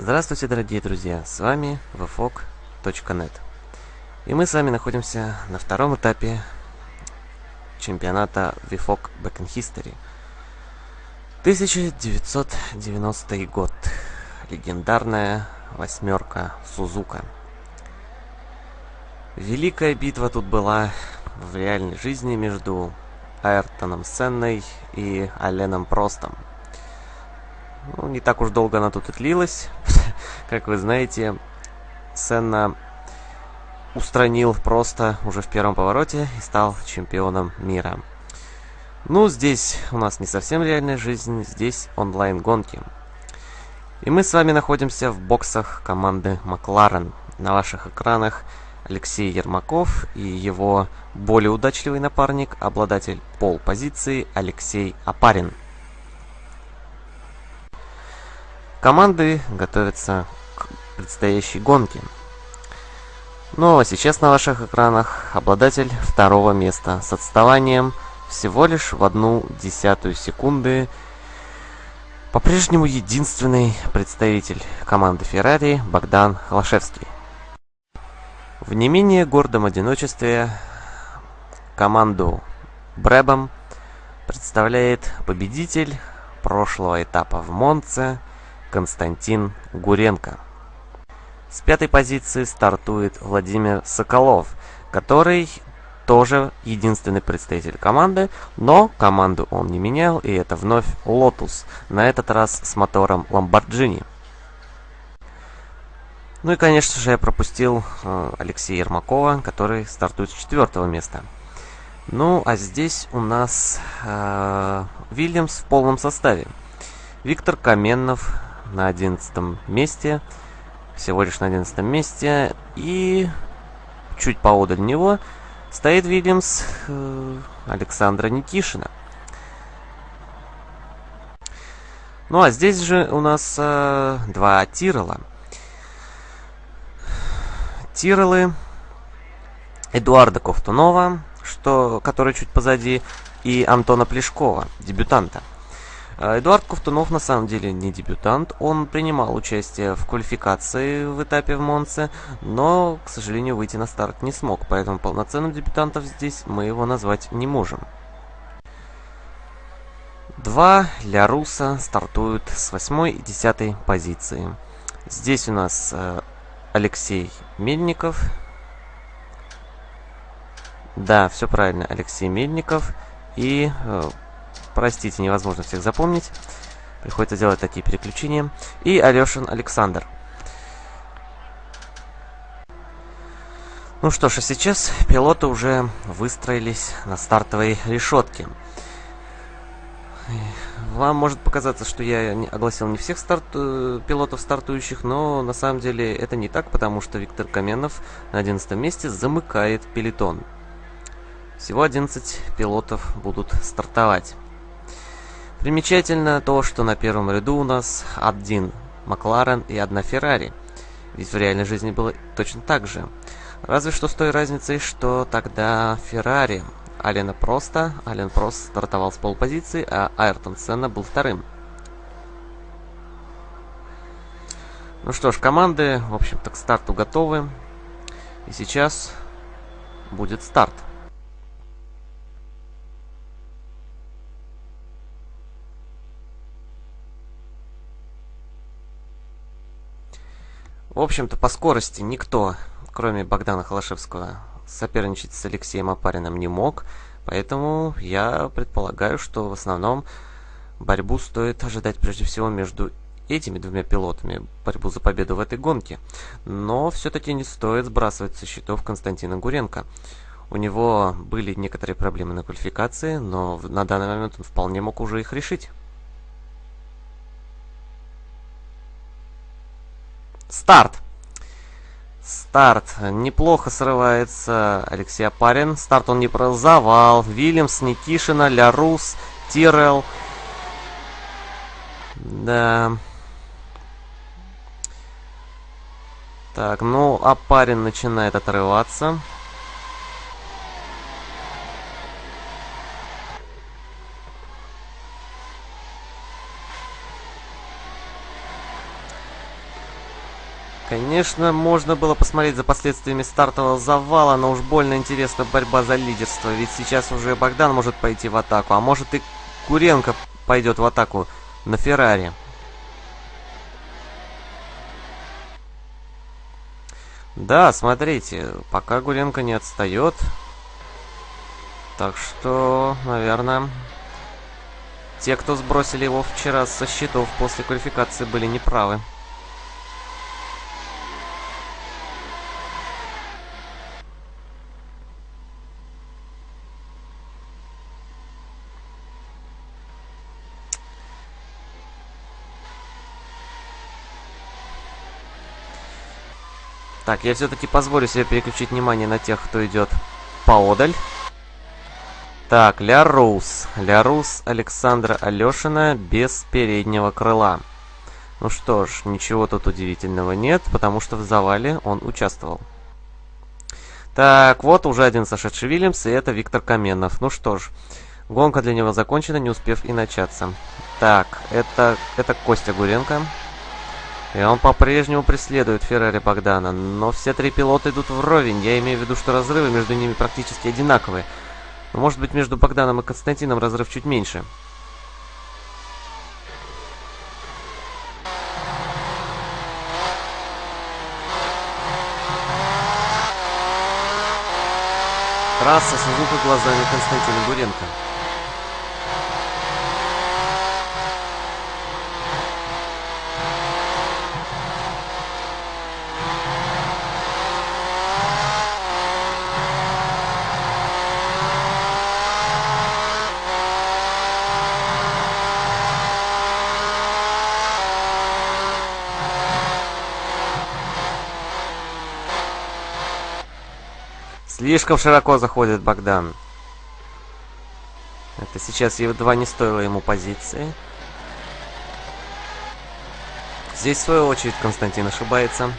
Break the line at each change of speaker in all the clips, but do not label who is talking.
Здравствуйте, дорогие друзья! С вами vfog.net И мы с вами находимся на втором этапе чемпионата VFOG Back in History. 1990 год. Легендарная восьмерка Сузука. Великая битва тут была в реальной жизни между Айртоном Сенной и Аленом Простом – ну, не так уж долго она тут и длилась. как вы знаете, Сенна устранил просто уже в первом повороте и стал чемпионом мира. Ну, здесь у нас не совсем реальная жизнь, здесь онлайн-гонки. И мы с вами находимся в боксах команды Макларен. На ваших экранах Алексей Ермаков и его более удачливый напарник, обладатель пол-позиции Алексей Апарин. Команды готовятся к предстоящей гонке. Ну а сейчас на ваших экранах обладатель второго места с отставанием всего лишь в одну десятую секунды. По-прежнему единственный представитель команды Ferrari Богдан Холошевский. В не менее гордом одиночестве команду Брэбом представляет победитель прошлого этапа в Монце Константин Гуренко. С пятой позиции стартует Владимир Соколов, который тоже единственный представитель команды, но команду он не менял, и это вновь Lotus, на этот раз с мотором Lamborghini. Ну и, конечно же, я пропустил э, Алексея Ермакова, который стартует с четвертого места. Ну, а здесь у нас э, Вильямс в полном составе. Виктор Каменнов, на одиннадцатом месте. Всего лишь на одиннадцатом месте. И чуть поодаль него стоит Вильямс э, Александра Никишина. Ну а здесь же у нас э, два Тирола. Тиролы Эдуарда Ковтунова, что, который чуть позади, и Антона Плешкова, дебютанта. А, Эдуард Ковтунов на самом деле не дебютант, он принимал участие в квалификации в этапе в Монце, но, к сожалению, выйти на старт не смог, поэтому полноценным дебютантом здесь мы его назвать не можем. Два Ляруса стартуют с 8 и 10 позиции. Здесь у нас э, Алексей Мельников. Да, все правильно, Алексей Мельников и э, Простите, невозможно всех запомнить. Приходится делать такие переключения. И Алешин Александр. Ну что ж, а сейчас пилоты уже выстроились на стартовой решетке. Вам может показаться, что я огласил не всех старт... Э, пилотов стартующих, но на самом деле это не так, потому что Виктор Каменов на 11 месте замыкает пелетон. Всего 11 пилотов будут стартовать. Примечательно то, что на первом ряду у нас один Макларен и одна Феррари. Ведь в реальной жизни было точно так же. Разве что с той разницей, что тогда Феррари Алена просто, Ален Прост стартовал с полпозиции, а Айртон Сенна был вторым. Ну что ж, команды, в общем-то, к старту готовы. И сейчас будет старт. В общем-то, по скорости никто, кроме Богдана Холошевского, соперничать с Алексеем Апариным не мог. Поэтому я предполагаю, что в основном борьбу стоит ожидать прежде всего между этими двумя пилотами, борьбу за победу в этой гонке. Но все-таки не стоит сбрасывать со счетов Константина Гуренко. У него были некоторые проблемы на квалификации, но на данный момент он вполне мог уже их решить. Старт. Старт. Неплохо срывается Алексей Апарин. Старт он не про завал. Вильямс, Никишина, Лярус, Тирел. Да. Так, ну, Апарин начинает отрываться. Конечно, можно было посмотреть за последствиями стартового завала, но уж больно интересна борьба за лидерство, ведь сейчас уже Богдан может пойти в атаку, а может и Куренко пойдет в атаку на Феррари. Да, смотрите, пока Гуренко не отстает. Так что, наверное, те, кто сбросили его вчера со счетов после квалификации, были неправы. Так, я все-таки позволю себе переключить внимание на тех, кто идет поодаль. Так, Лярус. Лярус Александра Алешина без переднего крыла. Ну что ж, ничего тут удивительного нет, потому что в завале он участвовал. Так, вот уже один сошедший Вильямс, и это Виктор Каменов. Ну что ж, гонка для него закончена, не успев и начаться. Так, это, это Костя Гуренко. И он по-прежнему преследует Феррари Богдана, но все три пилота идут вровень. Я имею в виду, что разрывы между ними практически одинаковые. Но может быть между Богданом и Константином разрыв чуть меньше. Трасса с глазами Константина Буренко. Слишком широко заходит Богдан. Это сейчас едва не стоило ему позиции. Здесь, в свою очередь, Константин ошибается.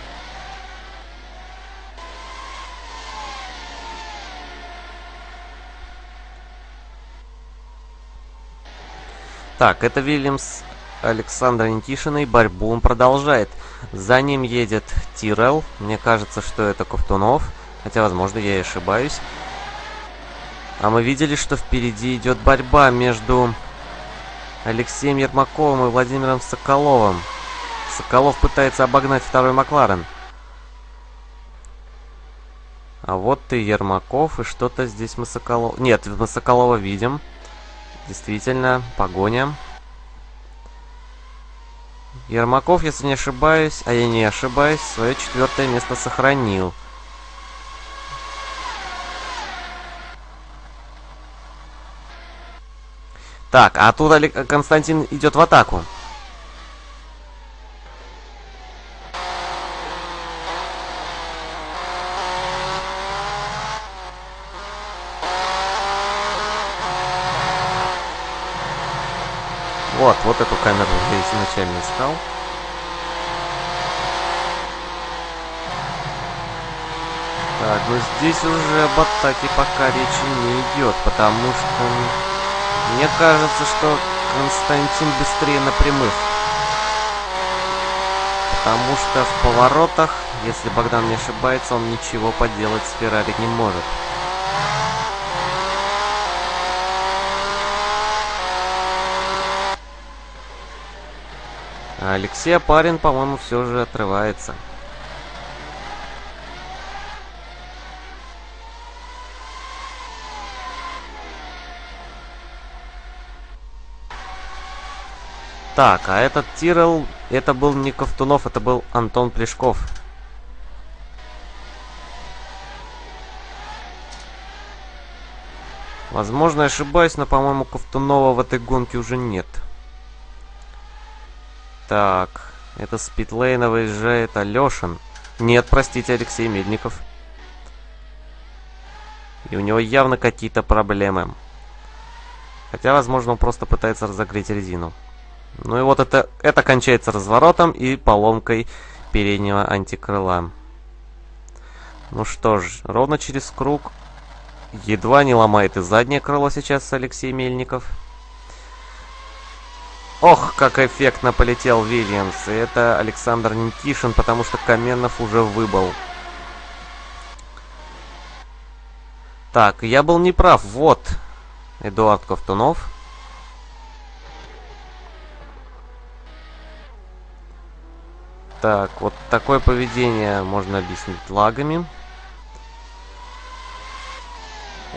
Так, это Вильямс Александра Никишиной. Борьбу он продолжает. За ним едет Тирел. Мне кажется, что это Ковтунов. Хотя, возможно, я и ошибаюсь. А мы видели, что впереди идет борьба между Алексеем Ермаковым и Владимиром Соколовым. Соколов пытается обогнать второй Макларен. А вот ты, Ермаков, и что-то здесь мы Соколов... Нет, мы Соколова видим. Действительно, погоня. Ермаков, если не ошибаюсь, а я не ошибаюсь, свое четвертое место сохранил. Так, а тут Константин идет в атаку. Вот, вот эту камеру я изначально искал. Так, ну здесь уже об атаке пока речи не идет, потому что мне кажется, что Константин быстрее на прямых. Потому что в поворотах, если Богдан не ошибается, он ничего поделать с Феррари не может. Алексей Апарин, по-моему, все же отрывается. Так, а этот Тирел, это был не Ковтунов, это был Антон Плешков. Возможно, ошибаюсь, но, по-моему, Ковтунова в этой гонке уже нет. Так, это с питлейна выезжает Алешин. Нет, простите, Алексей Медников. И у него явно какие-то проблемы. Хотя, возможно, он просто пытается разогреть резину. Ну и вот это, это кончается разворотом и поломкой переднего антикрыла. Ну что ж, ровно через круг едва не ломает и заднее крыло сейчас Алексей Мельников. Ох, как эффектно полетел Вильямс. И это Александр Никишин, потому что Каменов уже выбыл. Так, я был неправ. Вот Эдуард Ковтунов. Так, вот такое поведение можно объяснить лагами.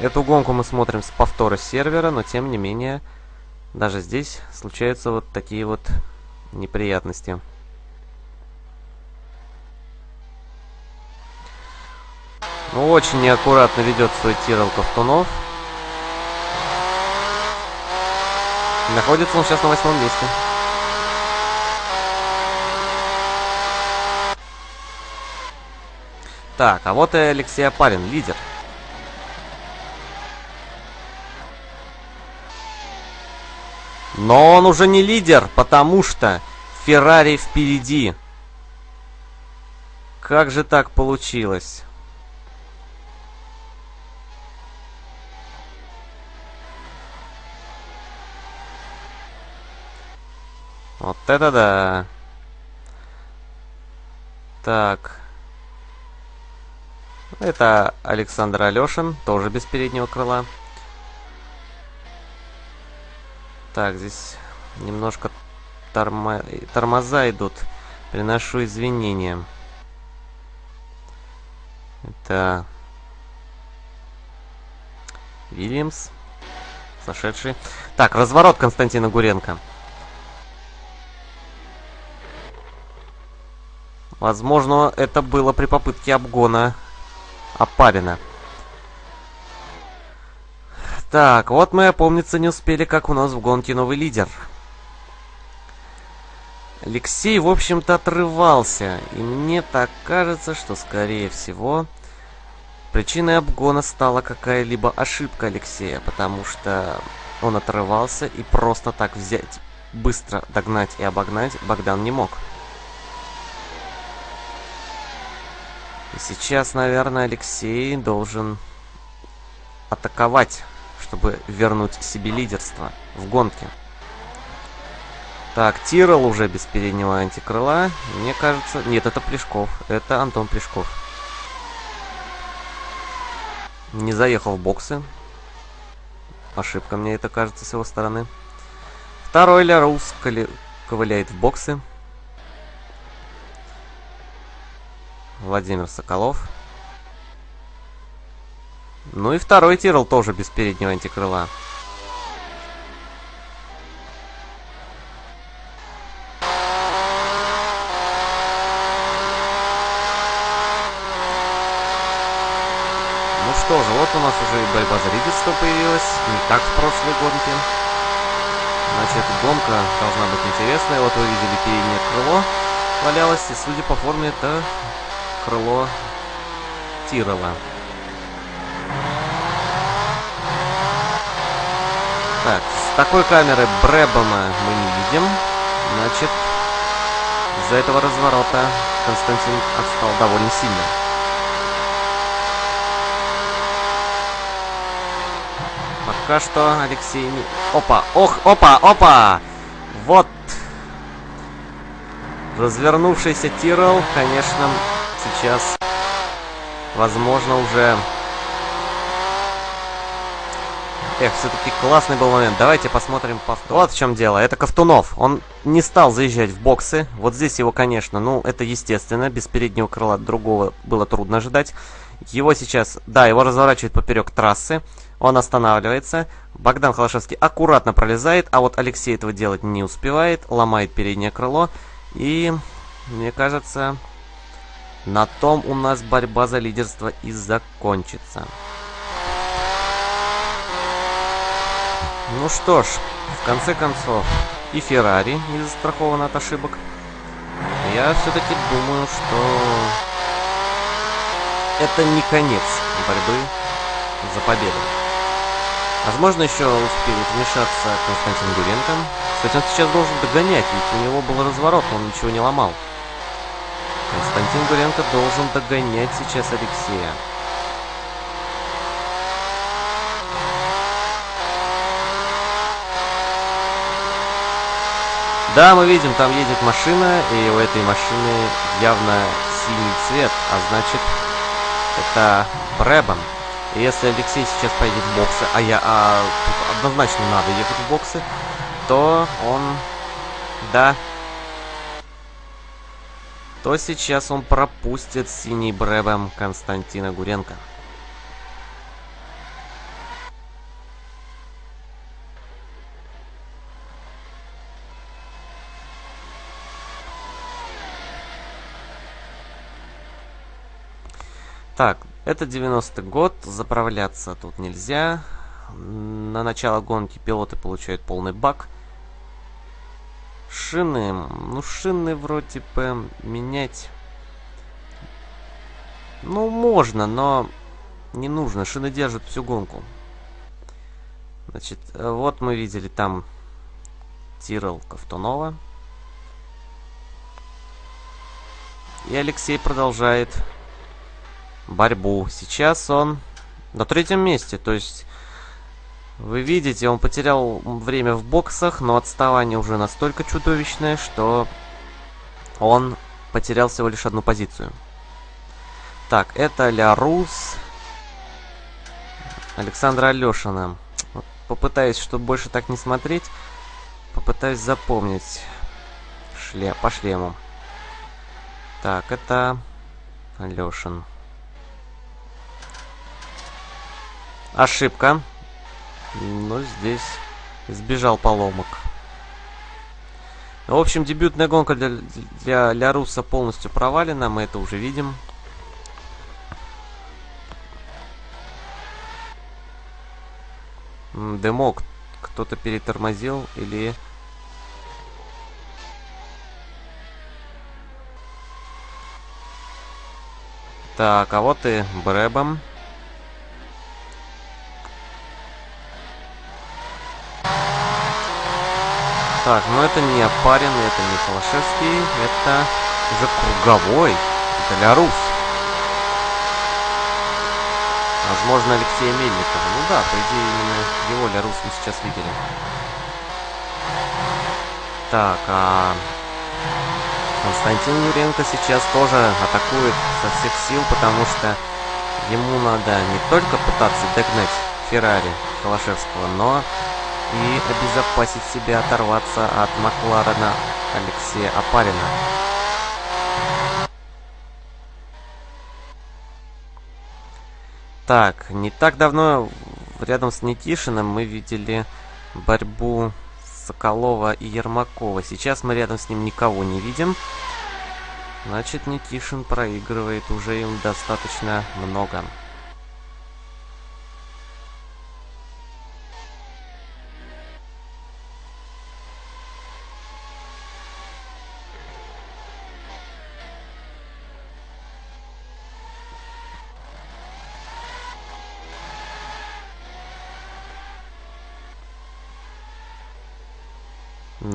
Эту гонку мы смотрим с повтора сервера, но тем не менее, даже здесь случаются вот такие вот неприятности. Ну, очень неаккуратно ведет свой Тирол Ковтунов. Находится он сейчас на восьмом месте. Так, а вот и Алексей Апарин, лидер. Но он уже не лидер, потому что Феррари впереди. Как же так получилось? Вот это да. Так. Это Александр Алешин, тоже без переднего крыла. Так, здесь немножко тормо... тормоза идут. Приношу извинения. Это Вильямс, сошедший. Так, разворот Константина Гуренко. Возможно, это было при попытке обгона Опарина. Так, вот мы, опомниться, не успели, как у нас в гонке новый лидер. Алексей, в общем-то, отрывался. И мне так кажется, что, скорее всего, причиной обгона стала какая-либо ошибка Алексея, потому что он отрывался и просто так взять, быстро догнать и обогнать Богдан не мог. И сейчас, наверное, Алексей должен атаковать чтобы вернуть себе лидерство в гонке. Так, Тирол уже без переднего антикрыла. Мне кажется... Нет, это Плешков. Это Антон Плешков. Не заехал в боксы. Ошибка, мне это кажется, с его стороны. Второй Лярус ковыляет в боксы. Владимир Соколов. Ну и второй Тирл тоже без переднего антикрыла. Ну что же, вот у нас уже и борьба за лидерство появилась, не как в прошлой гонке. Значит, гонка должна быть интересная. Вот вы видели переднее крыло валялось, и судя по форме, это крыло Тирола. Так, с такой камеры Брэбома мы не видим. Значит, из-за этого разворота Константин отстал довольно сильно. Пока что Алексей не... Опа! Ох! Опа! Опа! Вот! Развернувшийся Тирол, конечно, сейчас, возможно, уже Эх, все-таки классный был момент. Давайте посмотрим повтор. Вот в чем дело. Это Ковтунов. Он не стал заезжать в боксы. Вот здесь его, конечно, ну, это естественно. Без переднего крыла другого было трудно ожидать. Его сейчас, да, его разворачивают поперек трассы. Он останавливается. Богдан Холошевский аккуратно пролезает, а вот Алексей этого делать не успевает. Ломает переднее крыло. И, мне кажется, на том у нас борьба за лидерство и закончится. Ну что ж, в конце концов, и Феррари не застрахован от ошибок. Я все-таки думаю, что это не конец борьбы за победу. Возможно, еще успеет вмешаться Константин Гуренко. Кстати, он сейчас должен догонять, ведь у него был разворот, он ничего не ломал. Константин Гуренко должен догонять сейчас Алексея. Да, мы видим, там едет машина, и у этой машины явно синий цвет, а значит, это Брэбом. И если Алексей сейчас поедет в боксы, а я а, однозначно надо ехать в боксы, то он, да, то сейчас он пропустит синий Брэбом Константина Гуренко. Так, это 90-й год, заправляться тут нельзя. На начало гонки пилоты получают полный бак. Шины, ну шины вроде бы менять... Ну, можно, но не нужно. Шины держат всю гонку. Значит, вот мы видели там Тирл Ковтунова. И Алексей продолжает борьбу. Сейчас он на третьем месте, то есть... Вы видите, он потерял время в боксах, но отставание уже настолько чудовищное, что он потерял всего лишь одну позицию. Так, это Ля Рус. Александра Алешина. попытаюсь, чтобы больше так не смотреть, попытаюсь запомнить шле по шлему. Так, это Алешин. Ошибка. Но здесь избежал поломок. В общем, дебютная гонка для, для, для Руса полностью провалена. Мы это уже видим. Дымок кто-то перетормозил или... Так, а вот и Брэбом. Так, ну это не Опарин, это не Холошевский, это уже круговой. Это Лярус. Возможно, Алексея Мельникова. Ну да, по идее, именно его Лярус мы сейчас видели. Так, а... Константин Юренко сейчас тоже атакует со всех сил, потому что ему надо не только пытаться догнать Феррари Холошевского, но и обезопасить себя, оторваться от Макларена Алексея Апарина. Так, не так давно рядом с Никишиным мы видели борьбу Соколова и Ермакова. Сейчас мы рядом с ним никого не видим. Значит, Никишин проигрывает уже им достаточно много.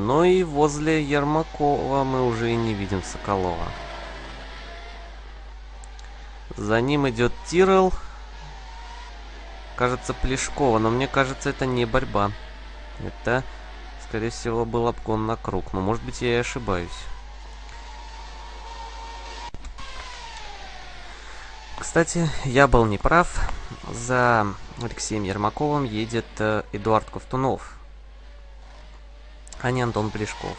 Но и возле Ермакова мы уже и не видим Соколова. За ним идет Тирел. Кажется, Плешкова, но мне кажется, это не борьба. Это, скорее всего, был обгон на круг. Но, может быть, я и ошибаюсь. Кстати, я был неправ. За Алексеем Ермаковым едет э, Эдуард Ковтунов а не Антон Плешков.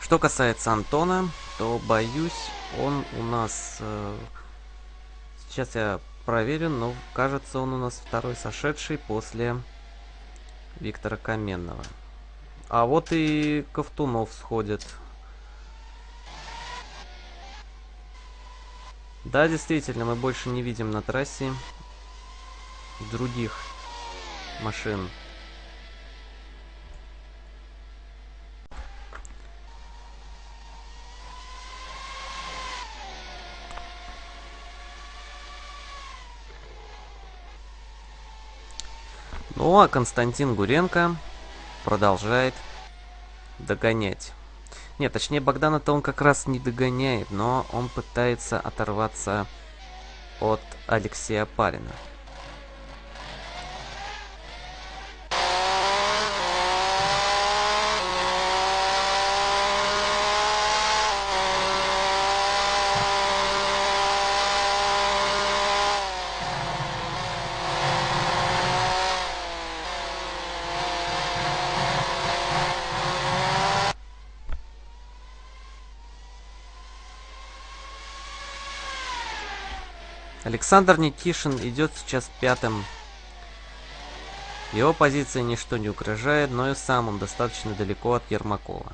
Что касается Антона, то боюсь, он у нас... Э, сейчас я проверю, но кажется, он у нас второй сошедший после Виктора Каменного. А вот и Ковтунов сходит. Да, действительно, мы больше не видим на трассе других машин. Ну а Константин Гуренко продолжает догонять. Нет, точнее Богдана-то он как раз не догоняет, но он пытается оторваться от Алексея Парина. Александр Никишин идет сейчас пятым. Его позиция ничто не угрожает, но и сам он достаточно далеко от Ермакова.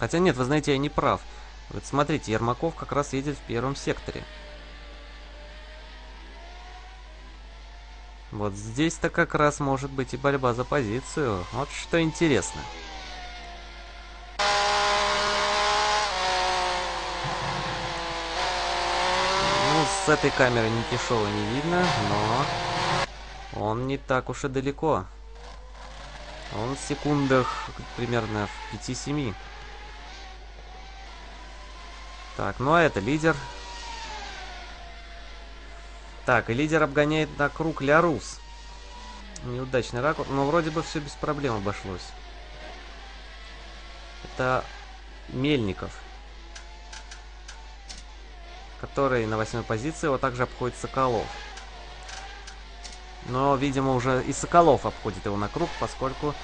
Хотя нет, вы знаете, я не прав. Вот смотрите, Ермаков как раз едет в первом секторе. Вот здесь-то как раз может быть и борьба за позицию. Вот что интересно. Ну, с этой камеры Никишова не видно, но он не так уж и далеко. Он в секундах примерно в 5-7. Так, ну а это лидер. Так, и лидер обгоняет на круг Лярус. Неудачный ракурс, но вроде бы все без проблем обошлось. Это Мельников. Который на восьмой позиции, его также обходит Соколов. Но, видимо, уже и Соколов обходит его на круг, поскольку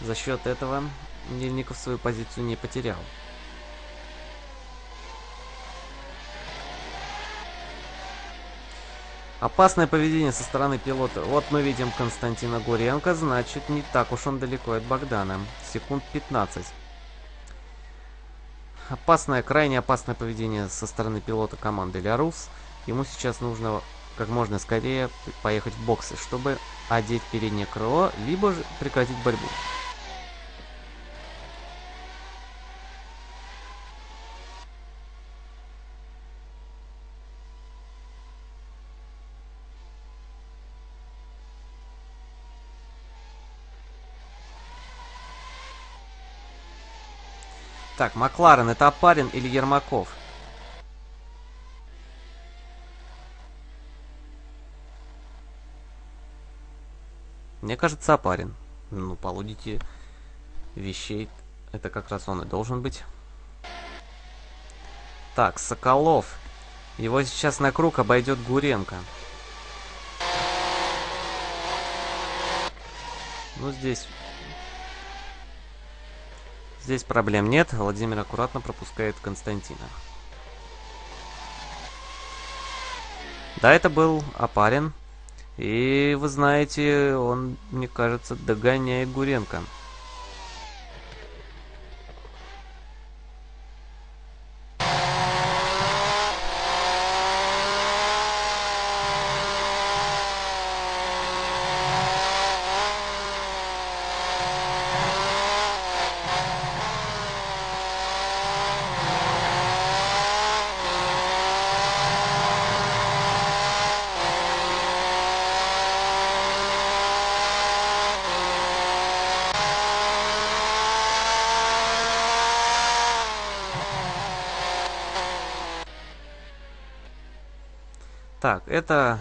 за счет этого Мельников свою позицию не потерял. Опасное поведение со стороны пилота. Вот мы видим Константина Гуренко, значит не так уж он далеко от Богдана. Секунд 15. Опасное, крайне опасное поведение со стороны пилота команды Лярус. Ему сейчас нужно как можно скорее поехать в боксы, чтобы одеть переднее крыло, либо же прекратить борьбу. Так, Макларен, это Апарин или Ермаков? Мне кажется, Апарин. Ну, по вещей, это как раз он и должен быть. Так, Соколов. Его сейчас на круг обойдет Гуренко. Ну, здесь Здесь проблем нет. Владимир аккуратно пропускает Константина. Да, это был Апарин. И вы знаете, он, мне кажется, догоняет Гуренко. Так, это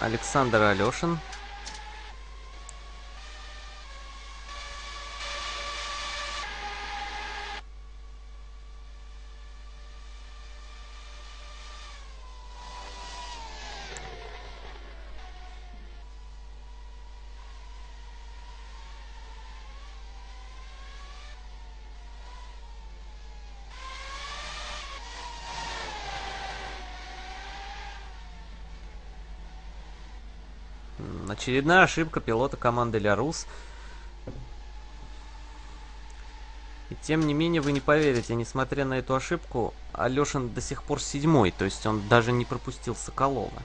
Александр Алешин. Очередная ошибка пилота команды Лярус. И тем не менее, вы не поверите, несмотря на эту ошибку, Алешин до сих пор седьмой, то есть он даже не пропустил Соколова.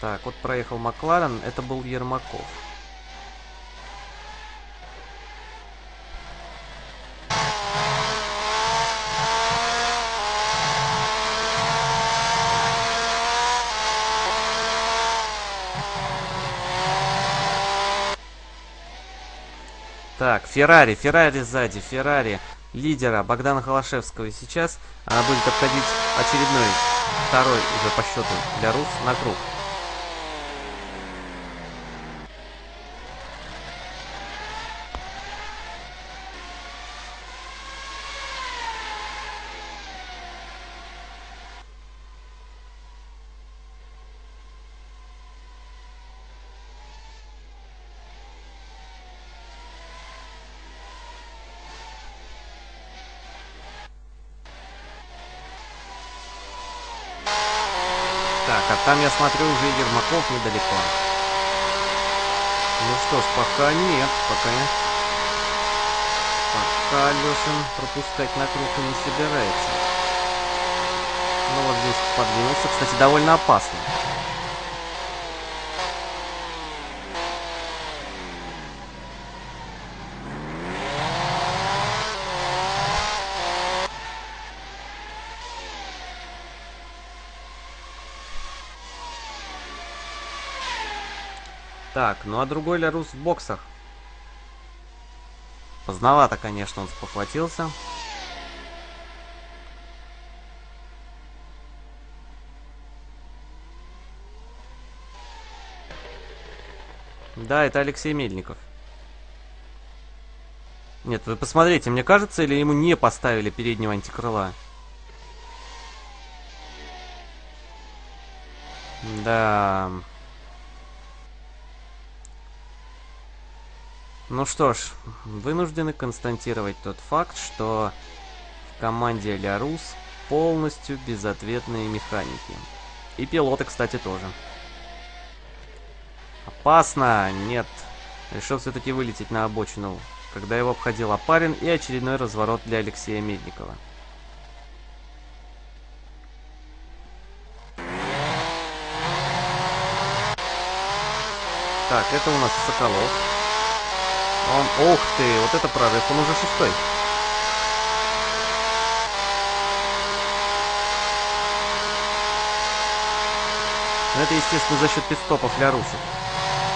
Так, вот проехал Макларен, это был Ермаков. Так, Феррари, Феррари сзади, Феррари лидера Богдана Холошевского. И сейчас она будет обходить очередной, второй уже по счету для Рус на круг. Смотрю уже Ермаков недалеко. Ну что ж, пока нет, пока нет. Пока Лешин пропускать на круг не собирается. Ну вот здесь подвинулся, кстати, довольно опасно. Так, ну а другой Лярус в боксах. Поздновато, конечно, он спохватился. Да, это Алексей Мельников. Нет, вы посмотрите, мне кажется, или ему не поставили переднего антикрыла? Да... Ну что ж, вынуждены констатировать тот факт, что в команде Лярус полностью безответные механики. И пилоты, кстати, тоже. Опасно! Нет. Решил все-таки вылететь на обочину, когда его обходил Апарин и очередной разворот для Алексея Медникова. Так, это у нас Соколов. Он, ух ты, вот это прорыв, он уже шестой. Но это, естественно, за счет пидстопов для русов.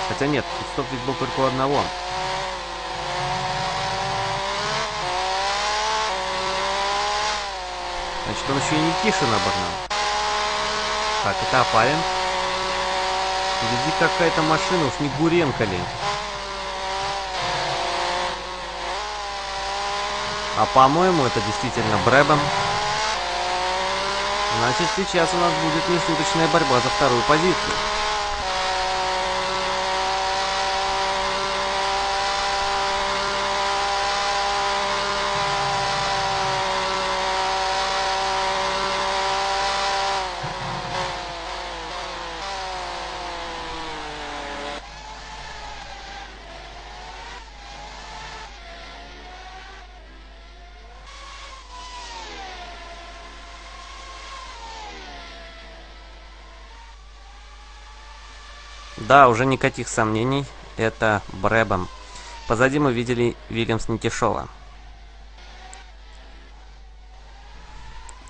Хотя нет, пидстоп ведь был только у одного. Значит, он еще и Никишин обогнал. Так, это Апарин. Впереди какая-то машина, уж не Гуренко ли. А по-моему, это действительно Брэбом. Значит, сейчас у нас будет нешуточная борьба за вторую позицию. Да, уже никаких сомнений, это Брэбом. Позади мы видели Вильямс Никишова.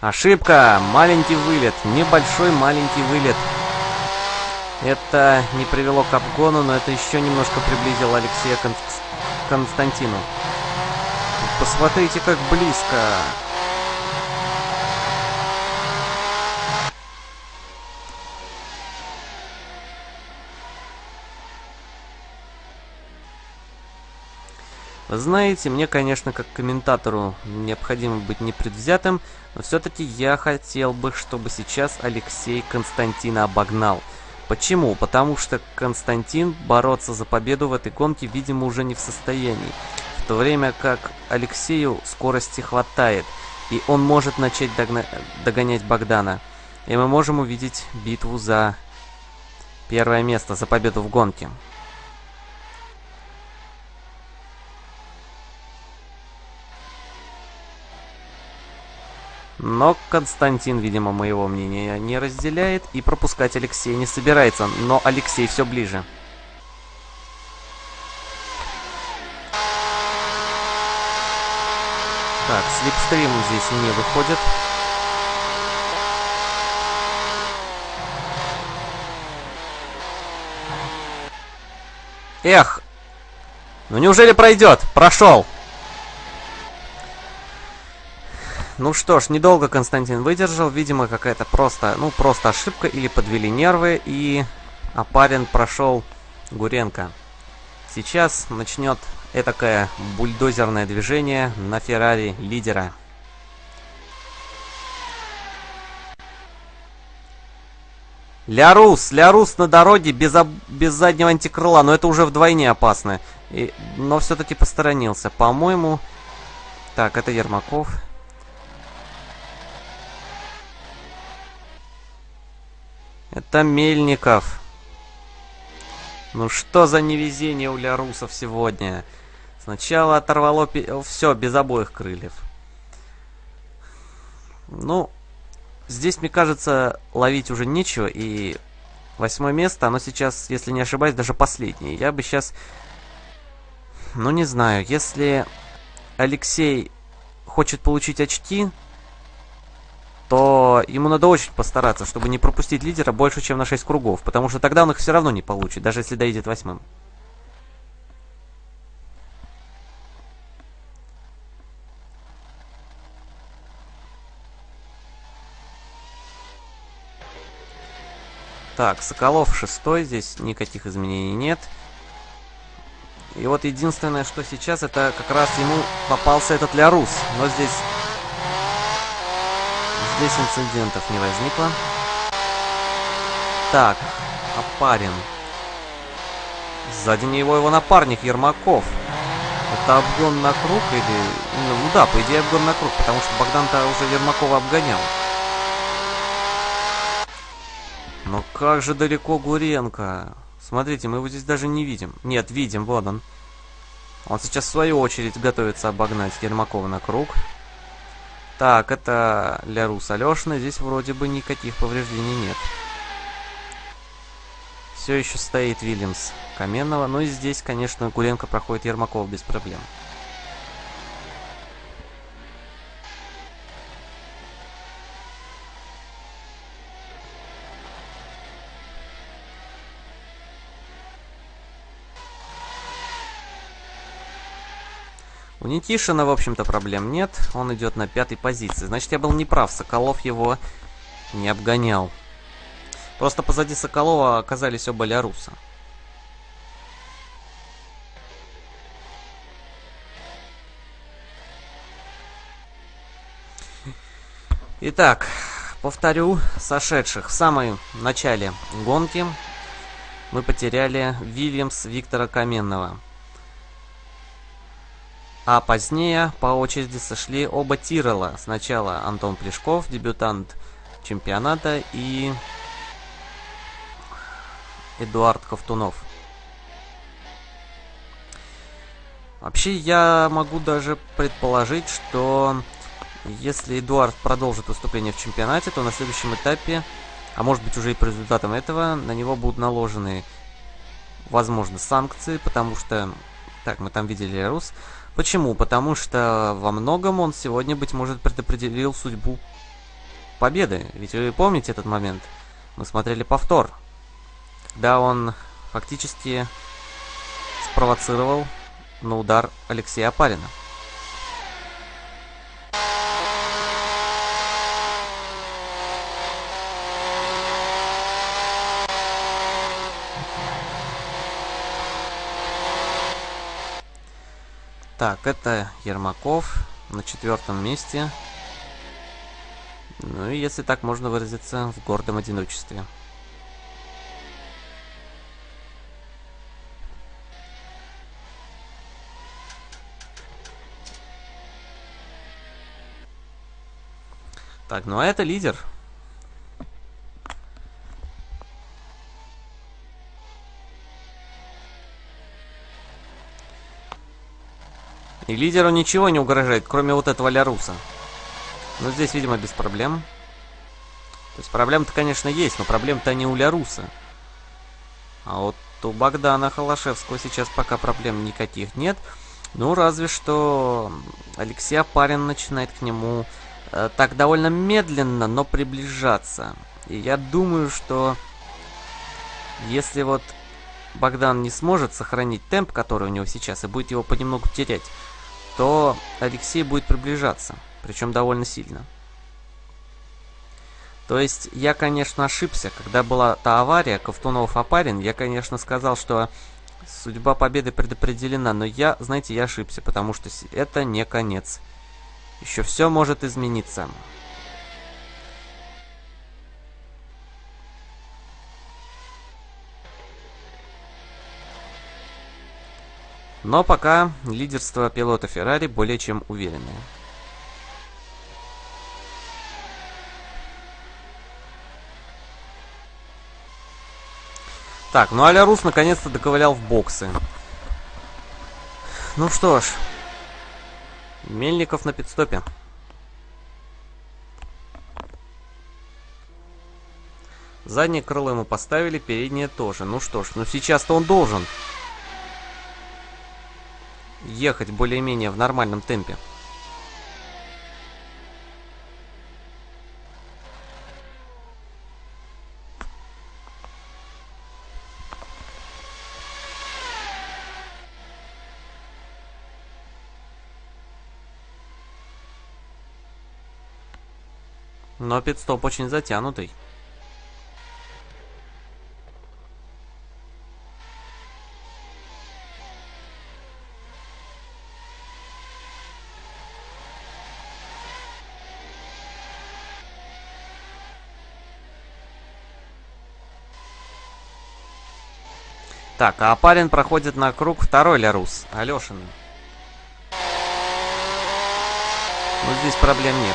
Ошибка! Маленький вылет. Небольшой маленький вылет. Это не привело к обгону, но это еще немножко приблизило Алексея к Константину. Посмотрите, как близко. Знаете, мне, конечно, как комментатору необходимо быть непредвзятым, но все-таки я хотел бы, чтобы сейчас Алексей Константина обогнал. Почему? Потому что Константин бороться за победу в этой гонке, видимо, уже не в состоянии. В то время как Алексею скорости хватает, и он может начать догна догонять Богдана. И мы можем увидеть битву за первое место, за победу в гонке. Но Константин, видимо, моего мнения не разделяет и пропускать Алексея не собирается. Но Алексей все ближе. Так, слепстрим здесь не выходит. Эх! Ну неужели пройдет? Прошел! Ну что ж, недолго Константин выдержал. Видимо, какая-то просто, ну, просто ошибка или подвели нервы. И Апарин прошел Гуренко. Сейчас начнет этакое бульдозерное движение на Феррари лидера. Лярус, Лярус на дороге без, об... без заднего антикрыла, но это уже вдвойне опасно. И... Но все-таки посторонился. По-моему... Так, это Это Мельников. Ну что за невезение у Лярусов сегодня? Сначала оторвало все без обоих крыльев. Ну, здесь, мне кажется, ловить уже нечего. И восьмое место, оно сейчас, если не ошибаюсь, даже последнее. Я бы сейчас... Ну, не знаю, если Алексей хочет получить очки, то ему надо очень постараться, чтобы не пропустить лидера больше, чем на 6 кругов. Потому что тогда он их все равно не получит, даже если доедет восьмым. Так, Соколов шестой, здесь никаких изменений нет. И вот единственное, что сейчас, это как раз ему попался этот Лярус. Но здесь... Здесь инцидентов не возникло. Так, Опарин. Сзади него его напарник Ермаков. Это обгон на круг или... Ну да, по идее обгон на круг, потому что Богдан-то уже Ермакова обгонял. Но как же далеко Гуренко? Смотрите, мы его здесь даже не видим. Нет, видим, вот он. Он сейчас в свою очередь готовится обогнать Ермакова на круг. Так, это Лярус Алешина. Здесь вроде бы никаких повреждений нет. Все еще стоит Вильямс Каменного. Ну и здесь, конечно, Гуренко проходит Ермаков без проблем. У Никишина, в общем-то, проблем нет. Он идет на пятой позиции. Значит, я был неправ. Соколов его не обгонял. Просто позади Соколова оказались оба Ляруса. Итак, повторю, сошедших в самом начале гонки мы потеряли Вильямс Виктора Каменного. А позднее по очереди сошли оба Тирола. Сначала Антон Плешков, дебютант чемпионата, и Эдуард Ковтунов. Вообще, я могу даже предположить, что если Эдуард продолжит выступление в чемпионате, то на следующем этапе, а может быть уже и по результатам этого, на него будут наложены, возможно, санкции, потому что, так, мы там видели Рус, Почему? Потому что во многом он сегодня, быть может, предопределил судьбу победы. Ведь вы помните этот момент? Мы смотрели повтор. Когда он фактически спровоцировал на удар Алексея Апарина. Так, это Ермаков на четвертом месте. Ну и если так можно выразиться, в гордом одиночестве. Так, ну а это лидер. И лидеру ничего не угрожает, кроме вот этого Ляруса. Но здесь, видимо, без проблем. То есть проблем-то, конечно, есть, но проблем-то не у Ляруса. А вот у Богдана Холошевского сейчас пока проблем никаких нет. Ну, разве что Алексей Апарин начинает к нему э, так довольно медленно, но приближаться. И я думаю, что если вот Богдан не сможет сохранить темп, который у него сейчас, и будет его понемногу терять, то Алексей будет приближаться, причем довольно сильно. То есть, я, конечно, ошибся, когда была та авария, Ковтунов-Апарин, я, конечно, сказал, что судьба победы предопределена, но я, знаете, я ошибся, потому что это не конец. Еще все может измениться. Но пока лидерство пилота Феррари более чем уверенное. Так, ну Аля Рус наконец-то доковылял в боксы. Ну что ж. Мельников на пидстопе. Заднее крыло ему поставили, переднее тоже. Ну что ж, ну сейчас-то он должен ехать более-менее в нормальном темпе. Но пидстоп очень затянутый. Так, а парень проходит на круг второй Лярус, Алешины. Ну, здесь проблем нет.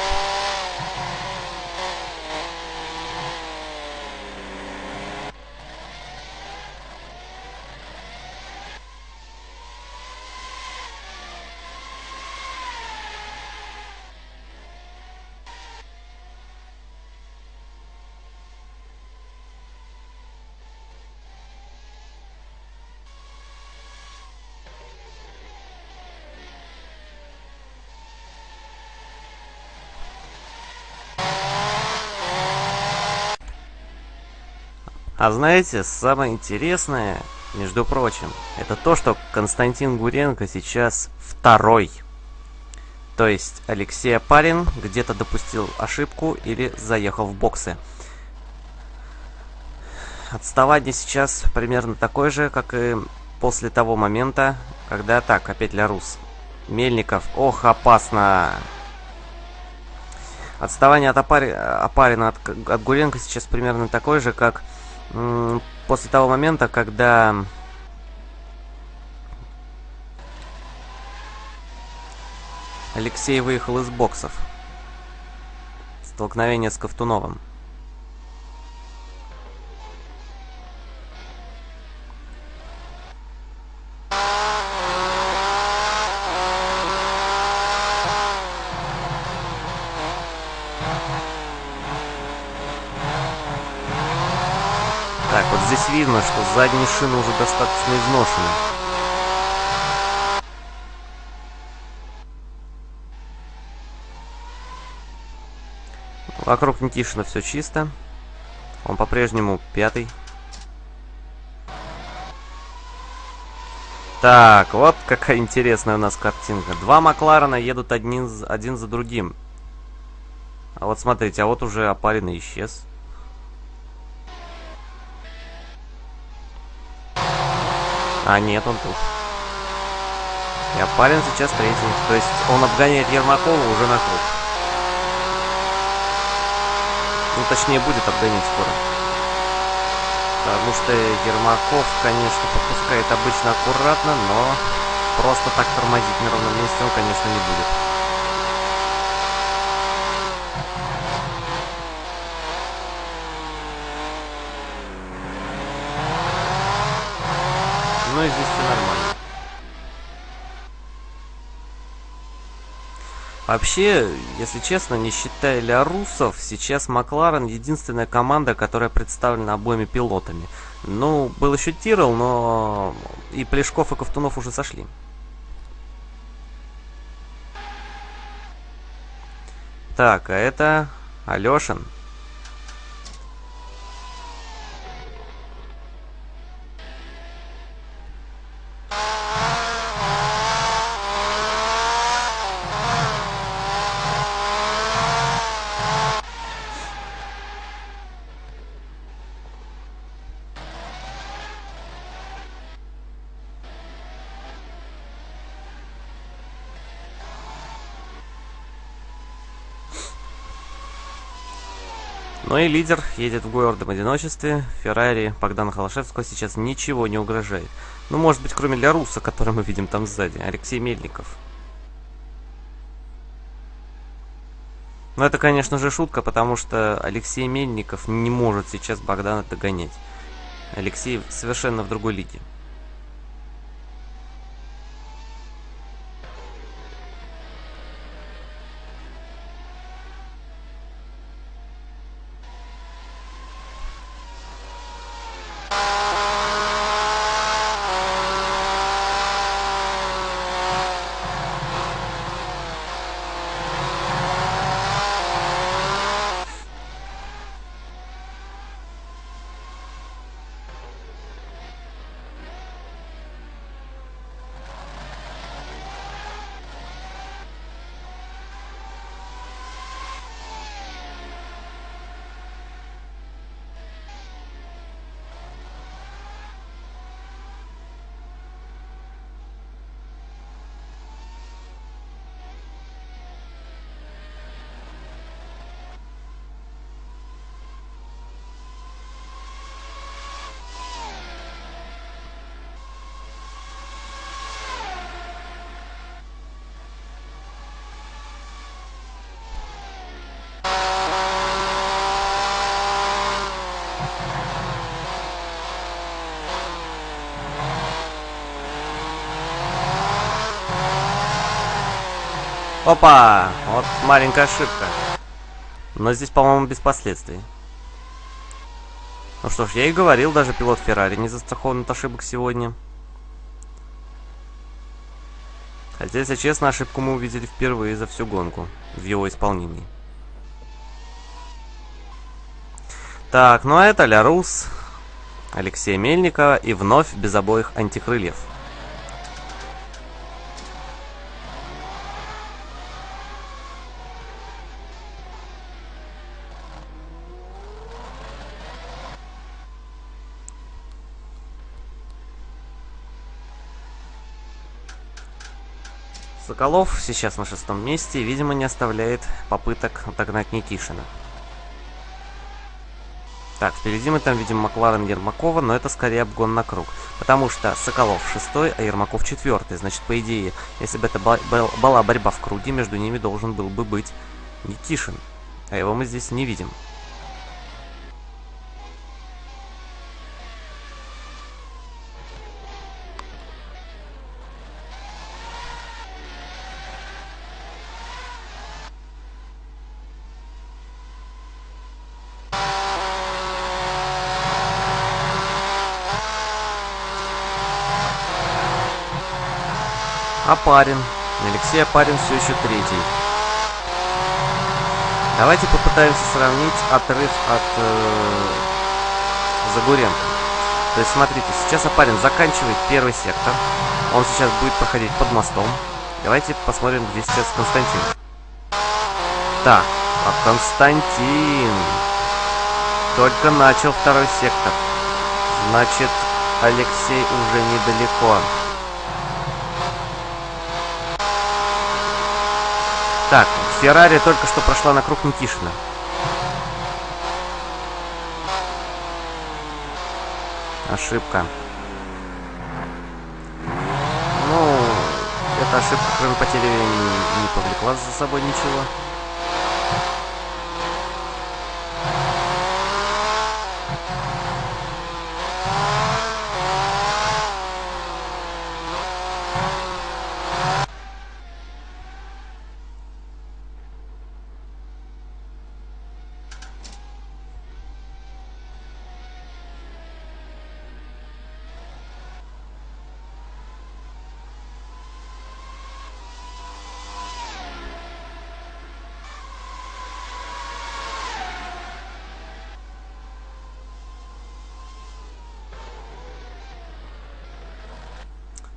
А знаете, самое интересное, между прочим, это то, что Константин Гуренко сейчас второй. То есть Алексей Апарин где-то допустил ошибку или заехал в боксы. Отставание сейчас примерно такое же, как и после того момента, когда так, опять Лярус. Мельников, ох, опасно. Отставание от Апари... Апарина от, от Гуренко сейчас примерно такое же, как после того момента, когда Алексей выехал из боксов. Столкновение с Ковтуновым. Видно, что задние шины уже достаточно изношены. Вокруг Никишина все чисто. Он по-прежнему пятый. Так, вот какая интересная у нас картинка. Два Макларена едут один, один за другим. А вот смотрите, а вот уже опаренный исчез. А, нет, он тут. Я парень сейчас третий. То есть он обгоняет Ермакова уже на круг. Ну, точнее, будет обгонять скоро. Потому что Ермаков, конечно, попускает обычно аккуратно, но просто так тормозить на ровном месте он, конечно, не будет. И здесь все нормально. Вообще, если честно, не считая Лярусов, сейчас Макларен единственная команда, которая представлена обоими пилотами. Ну, был еще Тирл, но и Плешков, и Ковтунов уже сошли. Так, а это Алешин. Но ну и лидер едет в гордом одиночестве. Феррари Богдана Холошевского сейчас ничего не угрожает. Ну, может быть, кроме Ляруса, который мы видим там сзади. Алексей Мельников. Но это, конечно же, шутка, потому что Алексей Мельников не может сейчас Богдана догонять. Алексей совершенно в другой лиге. Опа! Вот маленькая ошибка. Но здесь, по-моему, без последствий. Ну что ж, я и говорил, даже пилот Феррари не застрахован от ошибок сегодня. Хотя, если честно, ошибку мы увидели впервые за всю гонку в его исполнении. Так, ну а это Лярус, Алексея Мельникова и вновь без обоих антикрыльев. Соколов сейчас на шестом месте и, видимо, не оставляет попыток отогнать Никишина. Так, впереди мы там видим Макларен Ермакова, но это скорее обгон на круг. Потому что Соколов шестой, а Ермаков четвертый. Значит, по идее, если бы это была борьба в круге, между ними должен был бы быть Никишин. А его мы здесь не видим. Апарин. Алексей Апарин все еще третий. Давайте попытаемся сравнить отрыв от э, Загуренко. То есть, смотрите, сейчас Апарин заканчивает первый сектор. Он сейчас будет проходить под мостом. Давайте посмотрим, где сейчас Константин. Так, а Константин только начал второй сектор. Значит, Алексей уже недалеко. Так, Феррари только что прошла на круг Никишина. Ошибка. Ну, эта ошибка, кроме потери времени, не повлекла за собой ничего.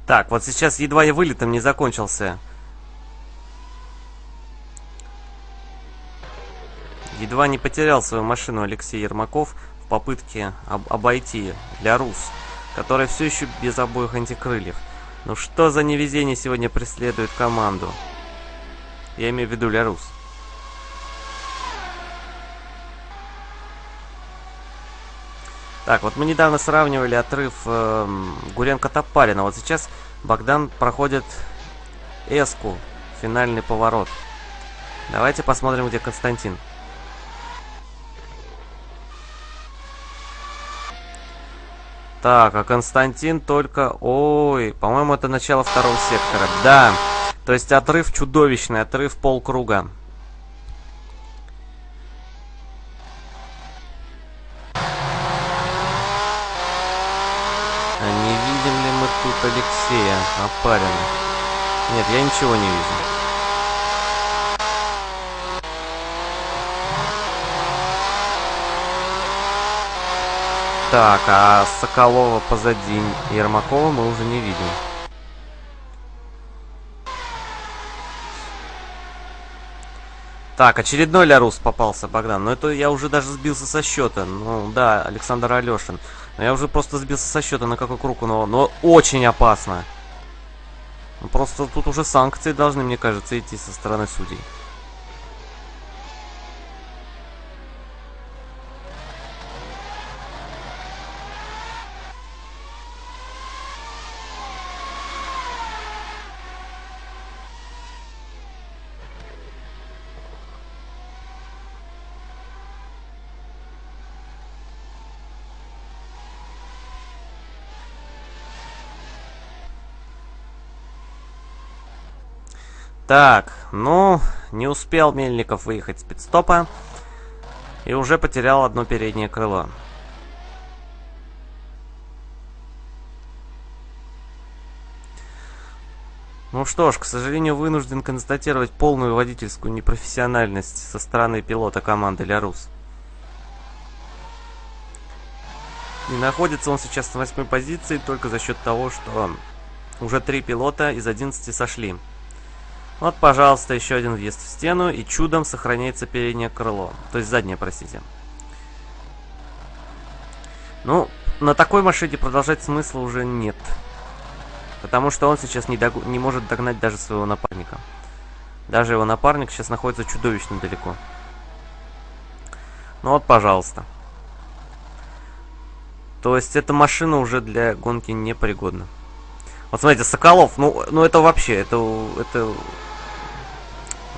Так, вот сейчас едва я вылетом не закончился. Едва не потерял свою машину Алексей Ермаков в попытке об обойти Лярус, который все еще без обоих антикрыльев. Ну что за невезение сегодня преследует команду? Я имею в виду Лярус. Так, вот мы недавно сравнивали отрыв э, Гуренко-Топарина. Вот сейчас Богдан проходит эску, финальный поворот. Давайте посмотрим, где Константин. Так, а Константин только... Ой, по-моему, это начало второго сектора. Да, то есть отрыв чудовищный, отрыв полкруга. А не видим ли мы тут Алексея Опарина? Нет, я ничего не вижу. Так, а Соколова позади Ермакова мы уже не видим. Так, очередной Лярус попался, Богдан. Но это я уже даже сбился со счета. Ну, да, Александр Алешин. Но я уже просто сбился со счета, на какой круг но, но очень опасно. Ну, просто тут уже санкции должны, мне кажется, идти со стороны судей. Так, ну, не успел Мельников выехать с пидстопа. И уже потерял одно переднее крыло. Ну что ж, к сожалению, вынужден констатировать полную водительскую непрофессиональность со стороны пилота команды Лярус. И находится он сейчас на восьмой позиции только за счет того, что уже три пилота из 11 сошли. Вот, пожалуйста, еще один въезд в стену, и чудом сохраняется переднее крыло. То есть заднее, простите. Ну, на такой машине продолжать смысла уже нет. Потому что он сейчас не, дог... не может догнать даже своего напарника. Даже его напарник сейчас находится чудовищно далеко. Ну вот, пожалуйста. То есть эта машина уже для гонки непригодна. Вот смотрите, Соколов, ну, ну это вообще, это, это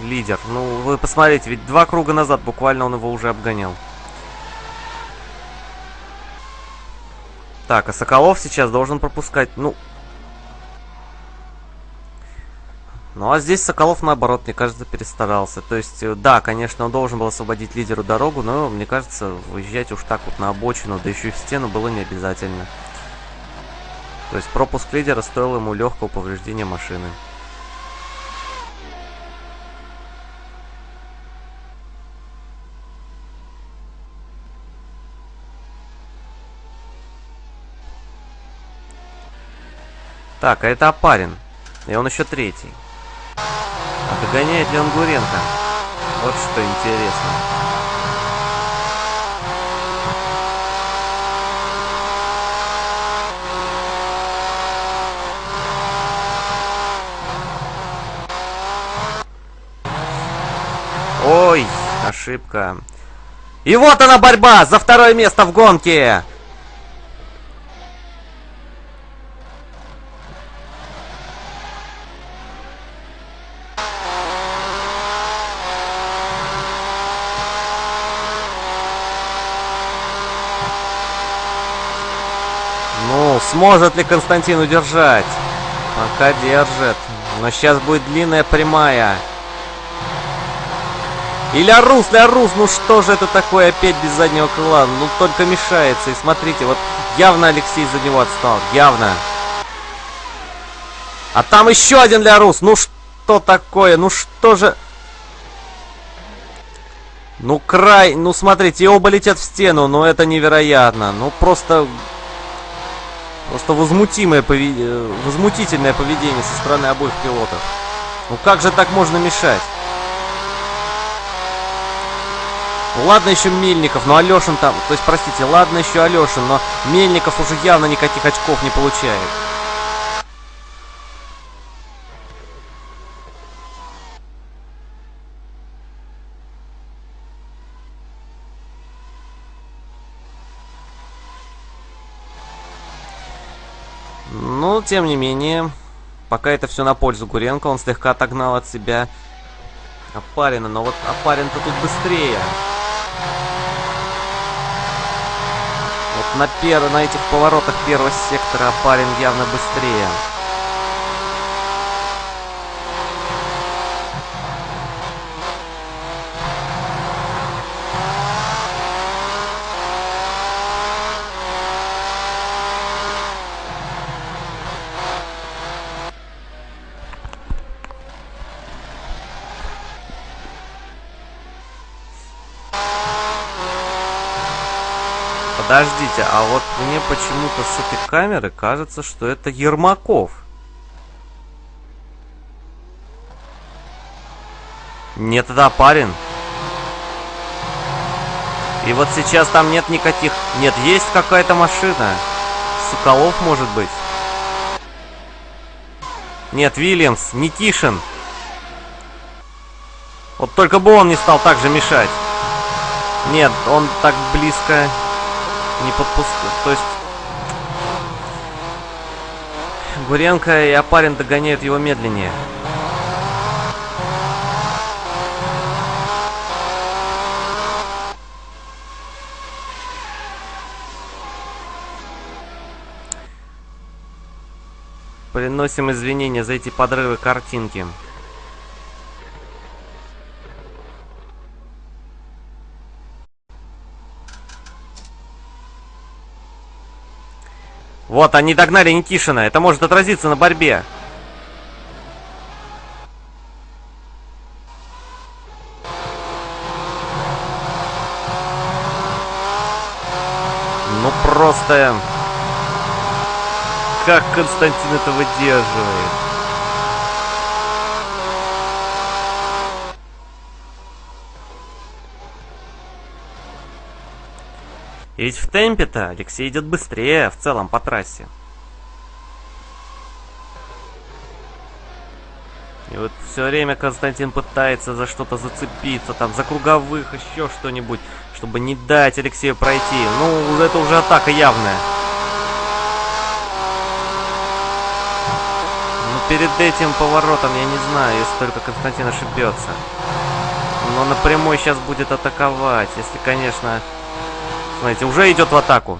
лидер. Ну, вы посмотрите, ведь два круга назад буквально он его уже обгонял. Так, а Соколов сейчас должен пропускать, ну... Ну, а здесь Соколов, наоборот, мне кажется, перестарался. То есть, э, да, конечно, он должен был освободить лидеру дорогу, но, мне кажется, выезжать уж так вот на обочину, да еще и в стену было не обязательно. То есть, пропуск лидера стоил ему легкого повреждения машины. Так, а это Апарин. И он еще третий. А догоняет ли он Гуренко? Вот что интересно. Ой, ошибка. И вот она борьба за второе место в гонке. Сможет ли Константин удержать? Пока держит. Но сейчас будет длинная прямая. И Лярус, Лярус, ну что же это такое опять без заднего крыла? Ну только мешается. И смотрите, вот явно Алексей за него отстал. Явно. А там еще один Лярус. Ну что такое? Ну что же... Ну край, ну смотрите, оба летят в стену, но это невероятно. Ну просто Просто возмутимое повед... Э, возмутительное поведение со стороны обоих пилотов. Ну как же так можно мешать? Ну ладно еще Мельников, но Алешин там... То есть, простите, ладно еще Алешин, но Мельников уже явно никаких очков не получает. Но, тем не менее, пока это все на пользу Гуренко, он слегка отогнал от себя Апарина, но вот Апарин-то тут быстрее. Вот на, пер... на этих поворотах первого сектора парень явно быстрее. Подождите, а вот мне почему-то с этой камеры кажется, что это Ермаков. Нет, это парень. И вот сейчас там нет никаких... Нет, есть какая-то машина. Соколов, может быть. Нет, Вильямс, Никишин. Вот только бы он не стал так же мешать. Нет, он так близко не подпускает. То есть... Гуренко и Апарин догоняют его медленнее. Приносим извинения за эти подрывы картинки. Вот, они догнали Никишина. Это может отразиться на борьбе. Ну просто... Как Константин это выдерживает? Ведь в темпе-то Алексей идет быстрее в целом по трассе. И вот все время Константин пытается за что-то зацепиться, там, за круговых, еще что-нибудь, чтобы не дать Алексею пройти. Ну, это уже атака явная. Но перед этим поворотом, я не знаю, если только Константин ошибется. Но напрямую сейчас будет атаковать, если, конечно, Смотрите, уже идет в атаку.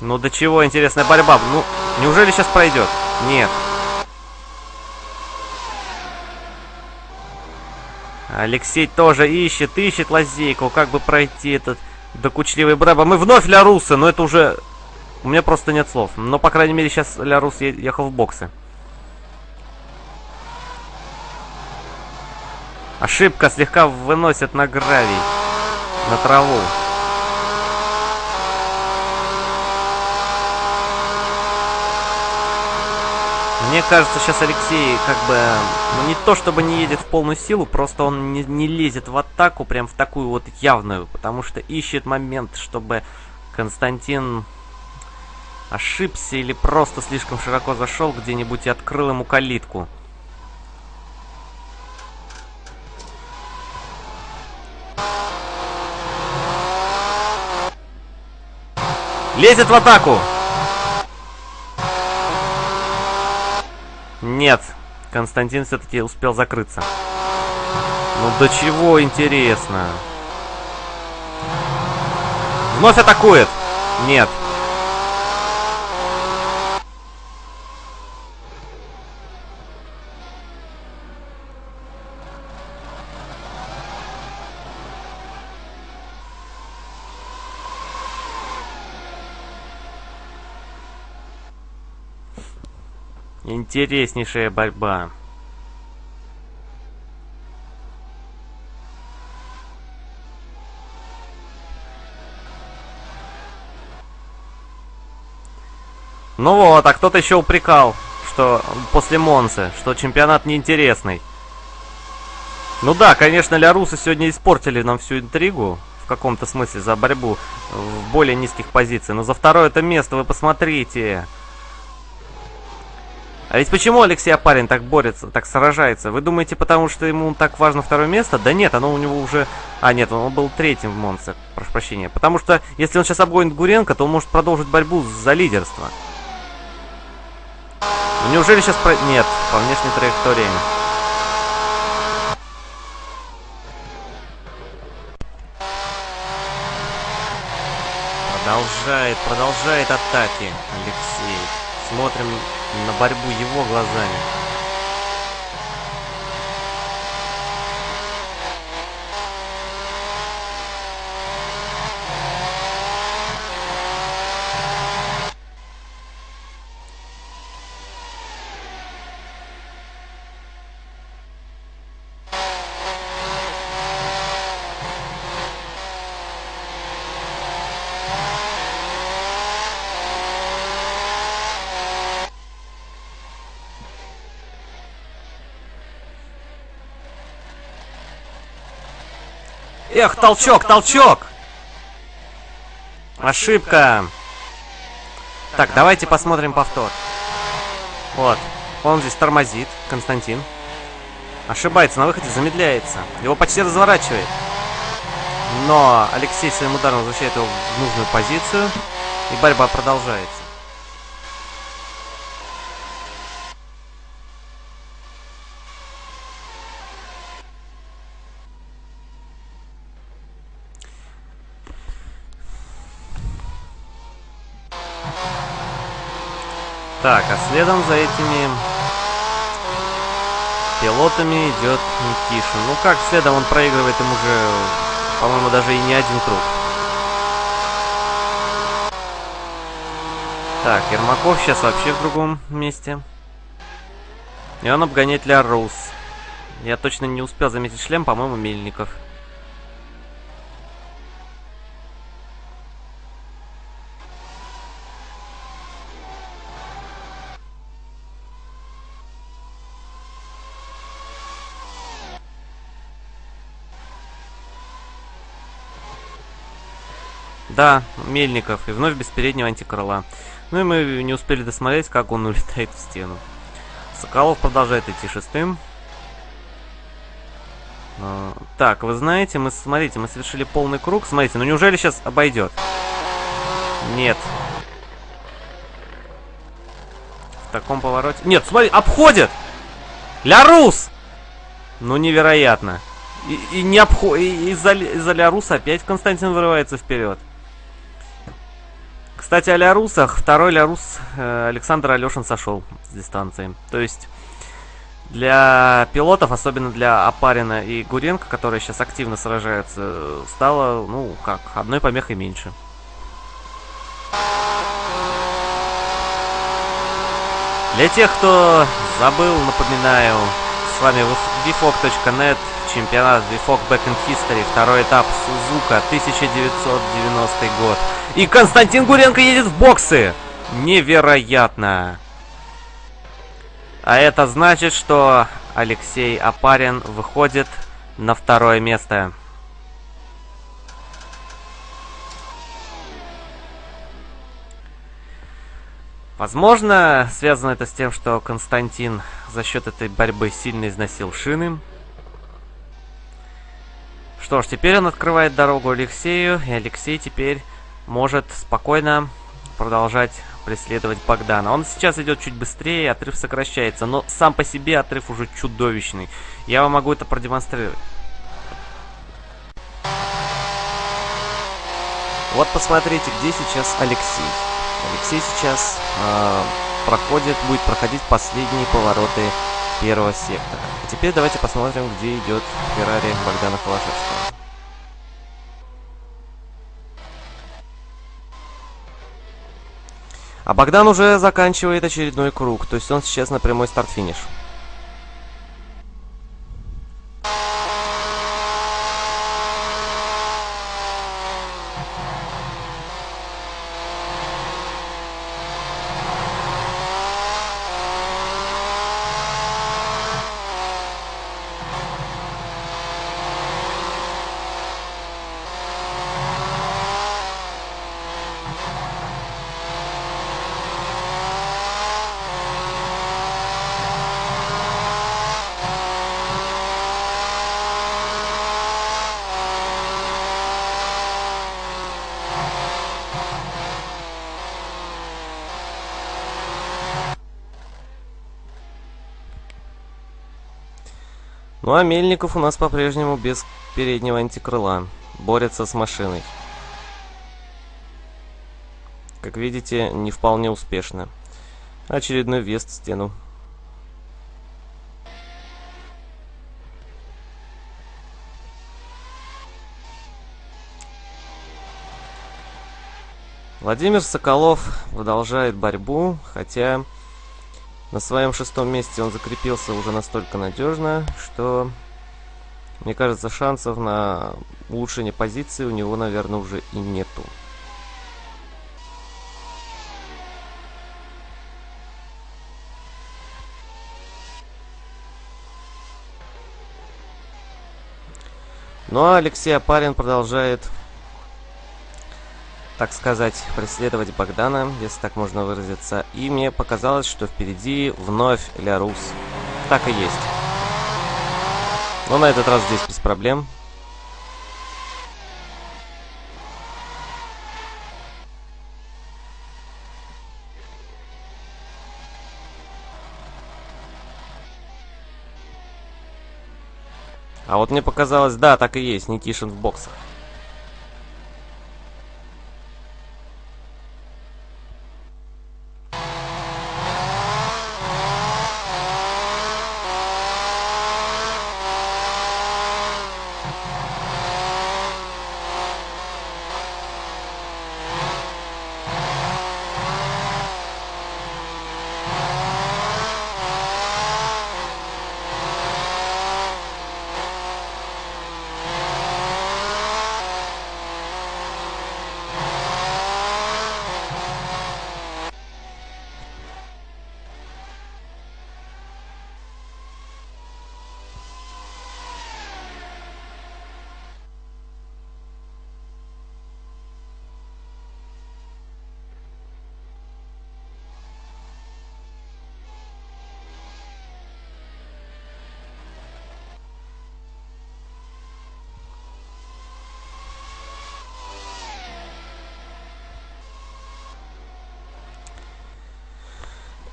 Ну до чего интересная борьба. Ну, неужели сейчас пройдет? Нет. Алексей тоже ищет, ищет лазейку, как бы пройти этот докучливый браба. Мы вновь Лярусы, но это уже... У меня просто нет слов. Но, по крайней мере, сейчас Лярус ехал в боксы. Ошибка слегка выносит на гравий, на траву. Мне кажется, сейчас Алексей как бы, ну не то чтобы не едет в полную силу, просто он не, не лезет в атаку, прям в такую вот явную, потому что ищет момент, чтобы Константин ошибся или просто слишком широко зашел где-нибудь и открыл ему калитку. Лезет в атаку! Нет, Константин все-таки успел закрыться. Ну до чего интересно. Вновь атакует! Нет. Интереснейшая борьба. Ну вот, а кто-то еще упрекал, что после Монсы, что чемпионат неинтересный. Ну да, конечно, Лярусы сегодня испортили нам всю интригу, в каком-то смысле, за борьбу в более низких позициях. Но за второе это место вы посмотрите. А ведь почему Алексей Апарин так борется, так сражается? Вы думаете, потому что ему так важно второе место? Да нет, оно у него уже... А, нет, он был третьим в Монце, прошу прощения. Потому что, если он сейчас обгонит Гуренко, то он может продолжить борьбу за лидерство. Ну, неужели сейчас... Про... Нет, по внешней траектории. Продолжает, продолжает атаки Алексей. Смотрим на борьбу его глазами. Эх, толчок, толчок! Ошибка. Так, давайте посмотрим повтор. Вот. Он здесь тормозит, Константин. Ошибается, на выходе замедляется. Его почти разворачивает. Но Алексей своим ударом возвращает его в нужную позицию. И борьба продолжается. Так, а следом за этими пилотами идет Никишин. Ну как следом он проигрывает им уже, по-моему, даже и не один круг. Так, Ермаков сейчас вообще в другом месте. И он обгоняет Ля Рус. Я точно не успел заметить шлем, по-моему, Мельников. Да, Мельников. И вновь без переднего антикрыла. Ну и мы не успели досмотреть, как он улетает в стену. Соколов продолжает идти шестым. А, так, вы знаете, мы, смотрите, мы совершили полный круг. Смотрите, ну неужели сейчас обойдет? Нет. В таком повороте... Нет, смотри, обходит! Лярус! Ну, невероятно. И, и не обходит... Из-за из Ляруса опять Константин вырывается вперед. Кстати, о Лярусах. Второй Лярус э, Александр Алешин сошел с дистанции. То есть для пилотов, особенно для Апарина и Гуренко, которые сейчас активно сражаются, стало, ну, как, одной помехой меньше. Для тех, кто забыл, напоминаю, с вами vfog.net, чемпионат VFOG Back in History, второй этап Сузука, 1990 год. И Константин Гуренко едет в боксы. Невероятно. А это значит, что Алексей Апарин выходит на второе место. Возможно, связано это с тем, что Константин за счет этой борьбы сильно износил шины. Что ж, теперь он открывает дорогу Алексею, и Алексей теперь может спокойно продолжать преследовать Богдана. Он сейчас идет чуть быстрее, отрыв сокращается, но сам по себе отрыв уже чудовищный. Я вам могу это продемонстрировать. Вот посмотрите, где сейчас Алексей. Алексей сейчас э, проходит, будет проходить последние повороты первого сектора. А теперь давайте посмотрим, где идет Феррари Богдана Холошевского. А Богдан уже заканчивает очередной круг, то есть он сейчас на прямой старт-финиш. Ну а Мельников у нас по-прежнему без переднего антикрыла. Борется с машиной. как видите, не вполне успешно. Очередной въезд в стену. Владимир Соколов продолжает борьбу, хотя на своем шестом месте он закрепился уже настолько надежно, что, мне кажется, шансов на улучшение позиции у него, наверное, уже и нету. Ну а Алексей Апарин продолжает так сказать, преследовать Богдана, если так можно выразиться. И мне показалось, что впереди вновь Лярус. Так и есть. Но на этот раз здесь без проблем. А вот мне показалось, да, так и есть, Никишин в боксах.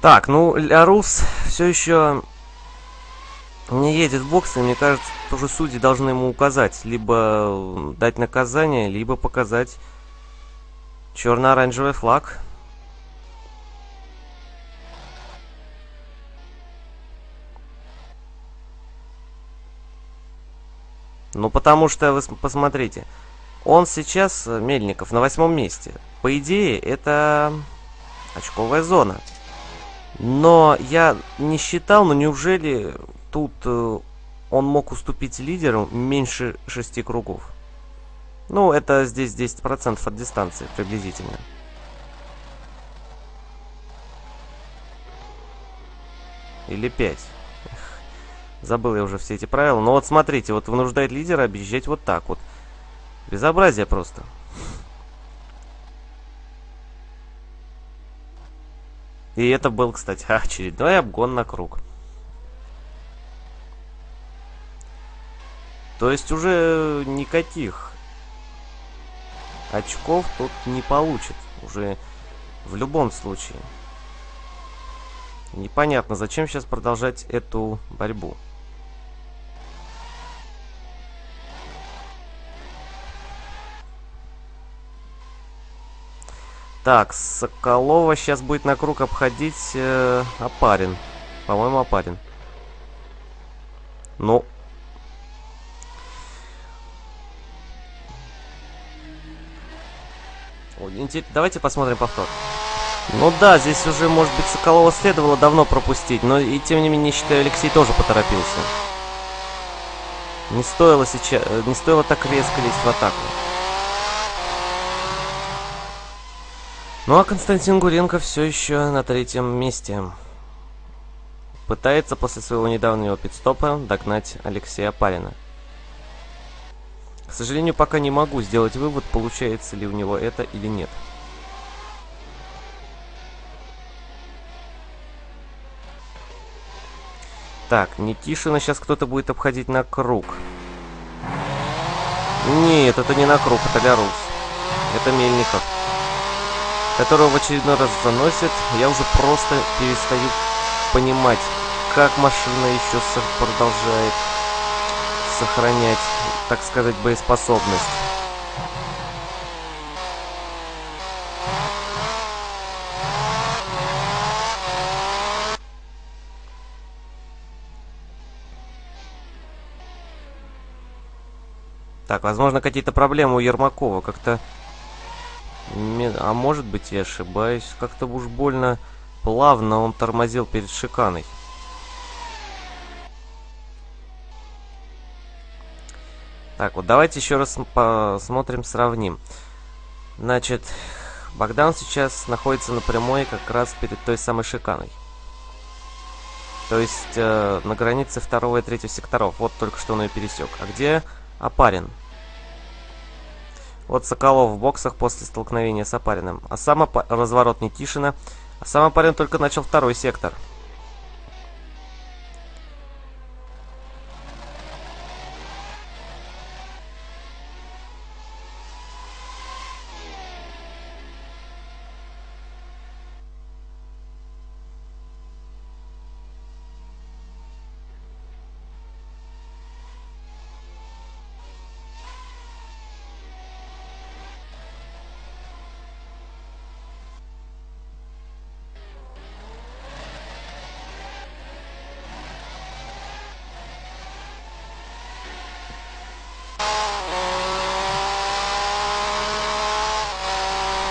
Так, ну, Лярус все еще не едет в бокс, и мне кажется, тоже судьи должны ему указать. Либо дать наказание, либо показать черно-оранжевый флаг. Ну, потому что, вы посмотрите, он сейчас, Мельников, на восьмом месте. По идее, это очковая зона. Но я не считал, но неужели тут э, он мог уступить лидеру меньше шести кругов? Ну, это здесь 10% от дистанции приблизительно. Или 5. Забыл я уже все эти правила. Но вот смотрите, вот вынуждает лидера объезжать вот так вот. Безобразие просто. И это был, кстати, очередной обгон на круг. То есть уже никаких очков тут не получит. Уже в любом случае. Непонятно, зачем сейчас продолжать эту борьбу. Так, Соколова сейчас будет на круг обходить э, Апарин. По-моему, Апарин. Ну. Давайте посмотрим повтор. Ну да, здесь уже, может быть, Соколова следовало давно пропустить, но и тем не менее, считаю, Алексей тоже поторопился. Не стоило сейчас, не стоило так резко лезть в атаку. Ну а Константин Гуренко все еще на третьем месте. Пытается после своего недавнего пидстопа догнать Алексея Парина. К сожалению, пока не могу сделать вывод, получается ли у него это или нет. Так, Никишина сейчас кто-то будет обходить на круг. Нет, это не на круг, это Лярус. Это Мельников которого в очередной раз заносит, я уже просто перестаю понимать, как машина еще продолжает сохранять, так сказать, боеспособность. Так, возможно, какие-то проблемы у Ермакова. Как-то а может быть, я ошибаюсь. Как-то уж больно плавно он тормозил перед шиканой. Так, вот давайте еще раз посмотрим, сравним. Значит, Богдан сейчас находится на прямой как раз перед той самой шиканой. То есть э, на границе второго и третьего секторов. Вот только что он ее пересек. А где Апарин? Вот Соколов в боксах после столкновения с Апариным. А сам разворот Никишина. А сам Апарин только начал второй сектор.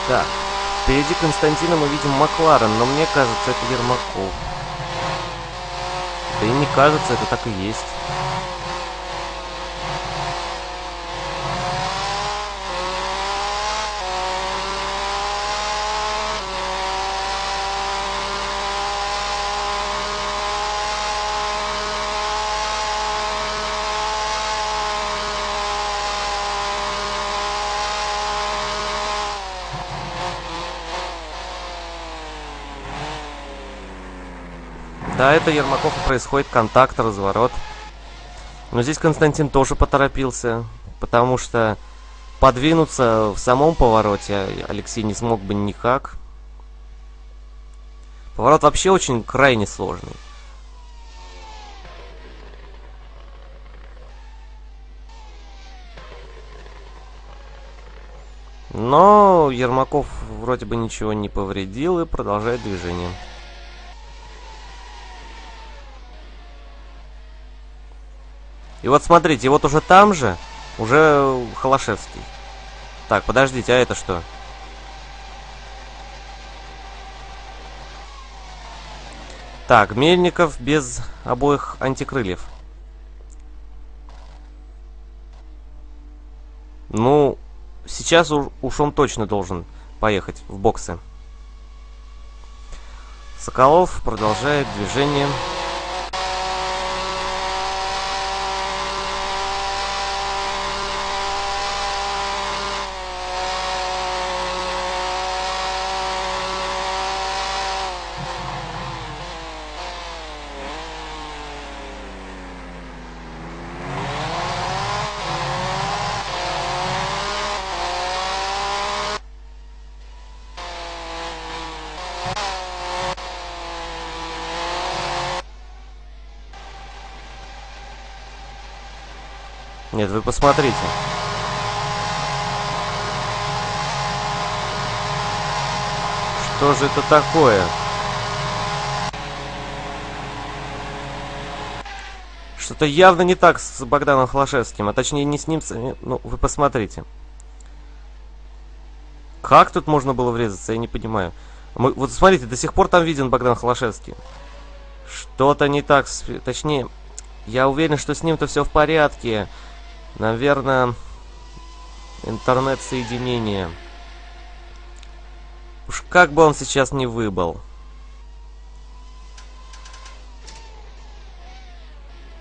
Так, Константина мы видим Макларен, но мне кажется, это Ермаков. Да и не кажется, это так и есть. Да, это Ермаков происходит контакт, разворот. Но здесь Константин тоже поторопился, потому что подвинуться в самом повороте Алексей не смог бы никак. Поворот вообще очень крайне сложный. Но Ермаков вроде бы ничего не повредил и продолжает движение. И вот смотрите, вот уже там же, уже Холошевский. Так, подождите, а это что? Так, Мельников без обоих антикрыльев. Ну, сейчас уж он точно должен поехать в боксы. Соколов продолжает движение. Нет, вы посмотрите. Что же это такое? Что-то явно не так с Богданом Хлашевским, а точнее не с ним, ну, вы посмотрите. Как тут можно было врезаться, я не понимаю. Мы, вот смотрите, до сих пор там виден Богдан Холошевский. Что-то не так, точнее, я уверен, что с ним-то все в порядке. Наверное, интернет-соединение. Уж как бы он сейчас не выбыл.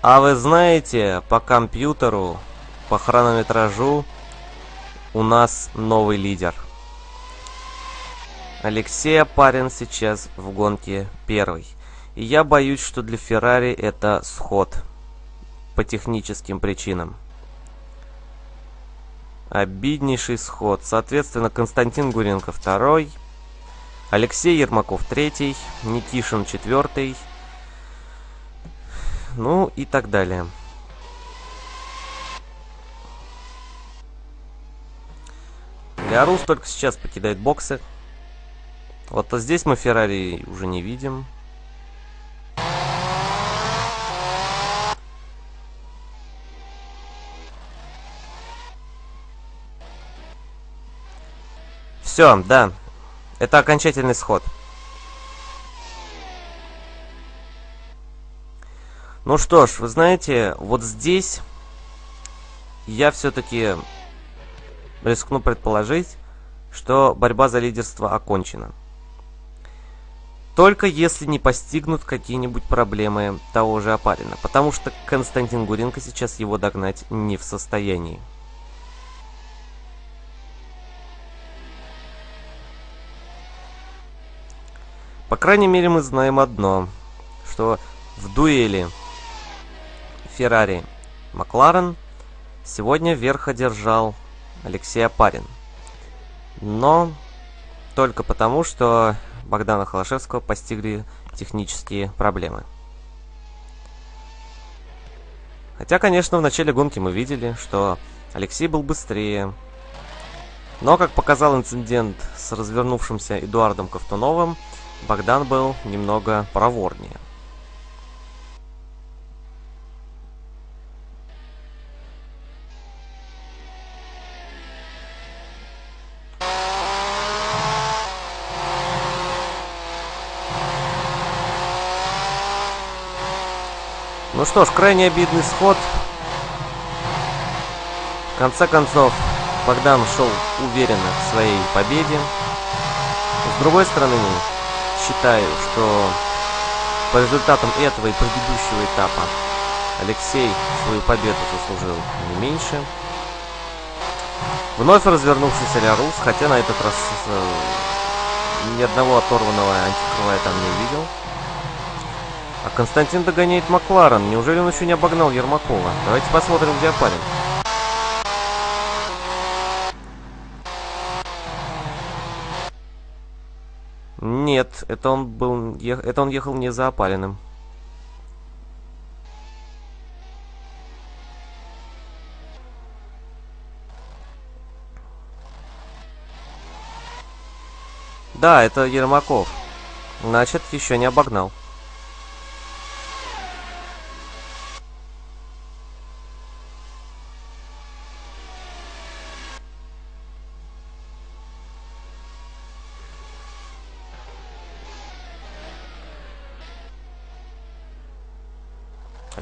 А вы знаете, по компьютеру, по хронометражу у нас новый лидер. Алексей Апарин сейчас в гонке первый. И я боюсь, что для Феррари это сход по техническим причинам. Обиднейший сход. Соответственно, Константин Гуренко второй. Алексей Ермаков третий. Никишин четвертый. Ну и так далее. Лярус только сейчас покидает боксы. Вот а здесь мы Феррари уже не видим. Все, да. Это окончательный сход. Ну что ж, вы знаете, вот здесь я все-таки рискну предположить, что борьба за лидерство окончена. Только если не постигнут какие-нибудь проблемы того же Апарина, потому что Константин Гуренко сейчас его догнать не в состоянии. По крайней мере, мы знаем одно, что в дуэли Феррари Макларен сегодня верх одержал Алексей Апарин. Но только потому, что Богдана Холошевского постигли технические проблемы. Хотя, конечно, в начале гонки мы видели, что Алексей был быстрее. Но, как показал инцидент с развернувшимся Эдуардом Ковтуновым, Богдан был немного проворнее. Ну что ж, крайне обидный сход. В конце концов, Богдан шел уверенно к своей победе. С другой стороны, считаю, что по результатам этого и предыдущего этапа Алексей свою победу заслужил не меньше. Вновь развернувшийся Лярус, хотя на этот раз э, ни одного оторванного антикрыла я там не увидел. А Константин догоняет Макларен. Неужели он еще не обогнал Ермакова? Давайте посмотрим, где парень. Нет, это он был, это он ехал не за опаленным. Да, это Ермаков. Значит, еще не обогнал.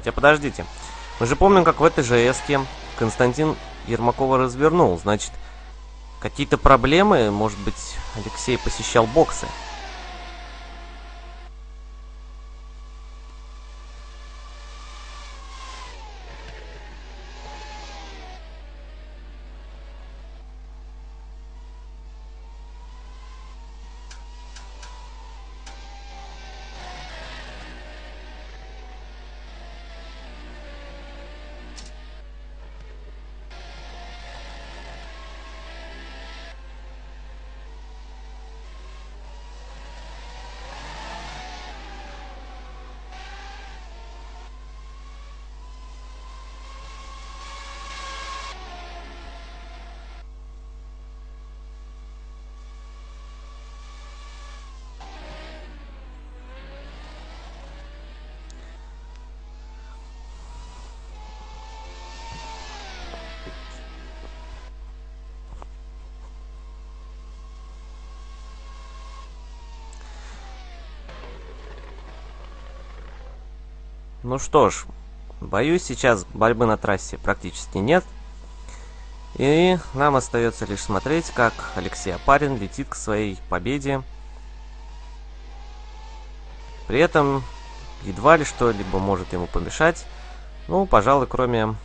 Хотя подождите. Мы же помним, как в этой же эске Константин Ермакова развернул. Значит, какие-то проблемы, может быть, Алексей посещал боксы. Ну что ж, боюсь, сейчас борьбы на трассе практически нет. И нам остается лишь смотреть, как Алексей Апарин летит к своей победе. При этом едва ли что-либо может ему помешать. Ну, пожалуй, кроме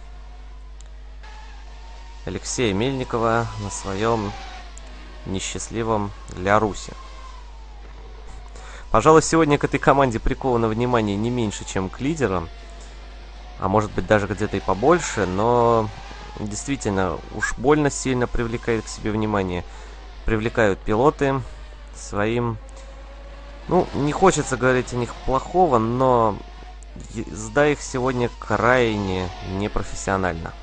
Алексея Мельникова на своем несчастливом для Руси. Пожалуй, сегодня к этой команде приковано внимание не меньше, чем к лидерам. А может быть даже где-то и побольше, но действительно уж больно сильно привлекает к себе внимание. Привлекают пилоты своим... Ну, не хочется говорить о них плохого, но езда их сегодня крайне непрофессионально.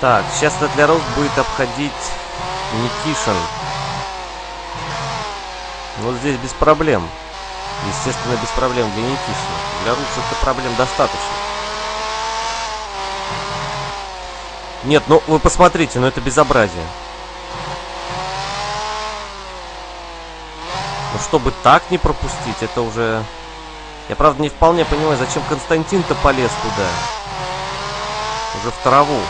Так, сейчас для Рост будет обходить Никишин. Ну, здесь без проблем. Естественно, без проблем для Никишина. Для Рус это проблем достаточно. Нет, ну вы посмотрите, ну это безобразие. Ну чтобы так не пропустить, это уже... Я правда не вполне понимаю, зачем Константин-то полез туда. Уже в траву.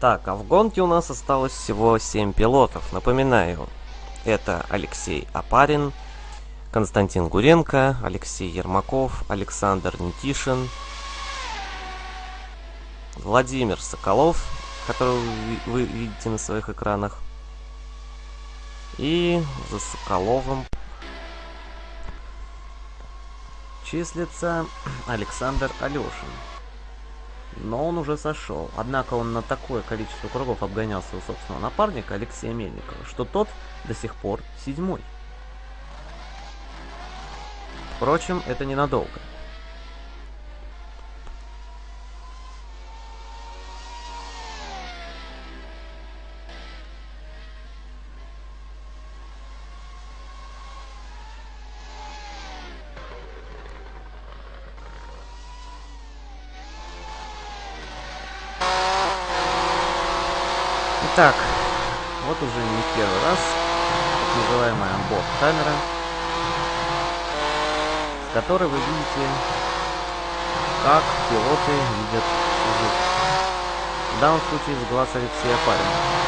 Так, а в гонке у нас осталось всего 7 пилотов. Напоминаю, это Алексей Апарин, Константин Гуренко, Алексей Ермаков, Александр Никишин, Владимир Соколов, которого вы видите на своих экранах. И за Соколовым числится Александр Алешин но он уже сошел. Однако он на такое количество кругов обгонял своего собственного напарника Алексея Мельникова, что тот до сих пор седьмой. Впрочем, это ненадолго. Итак, вот уже не первый раз так называемая онборд камера, с которой вы видите, как пилоты видят звук. В данном случае с глаз Алексея Парина.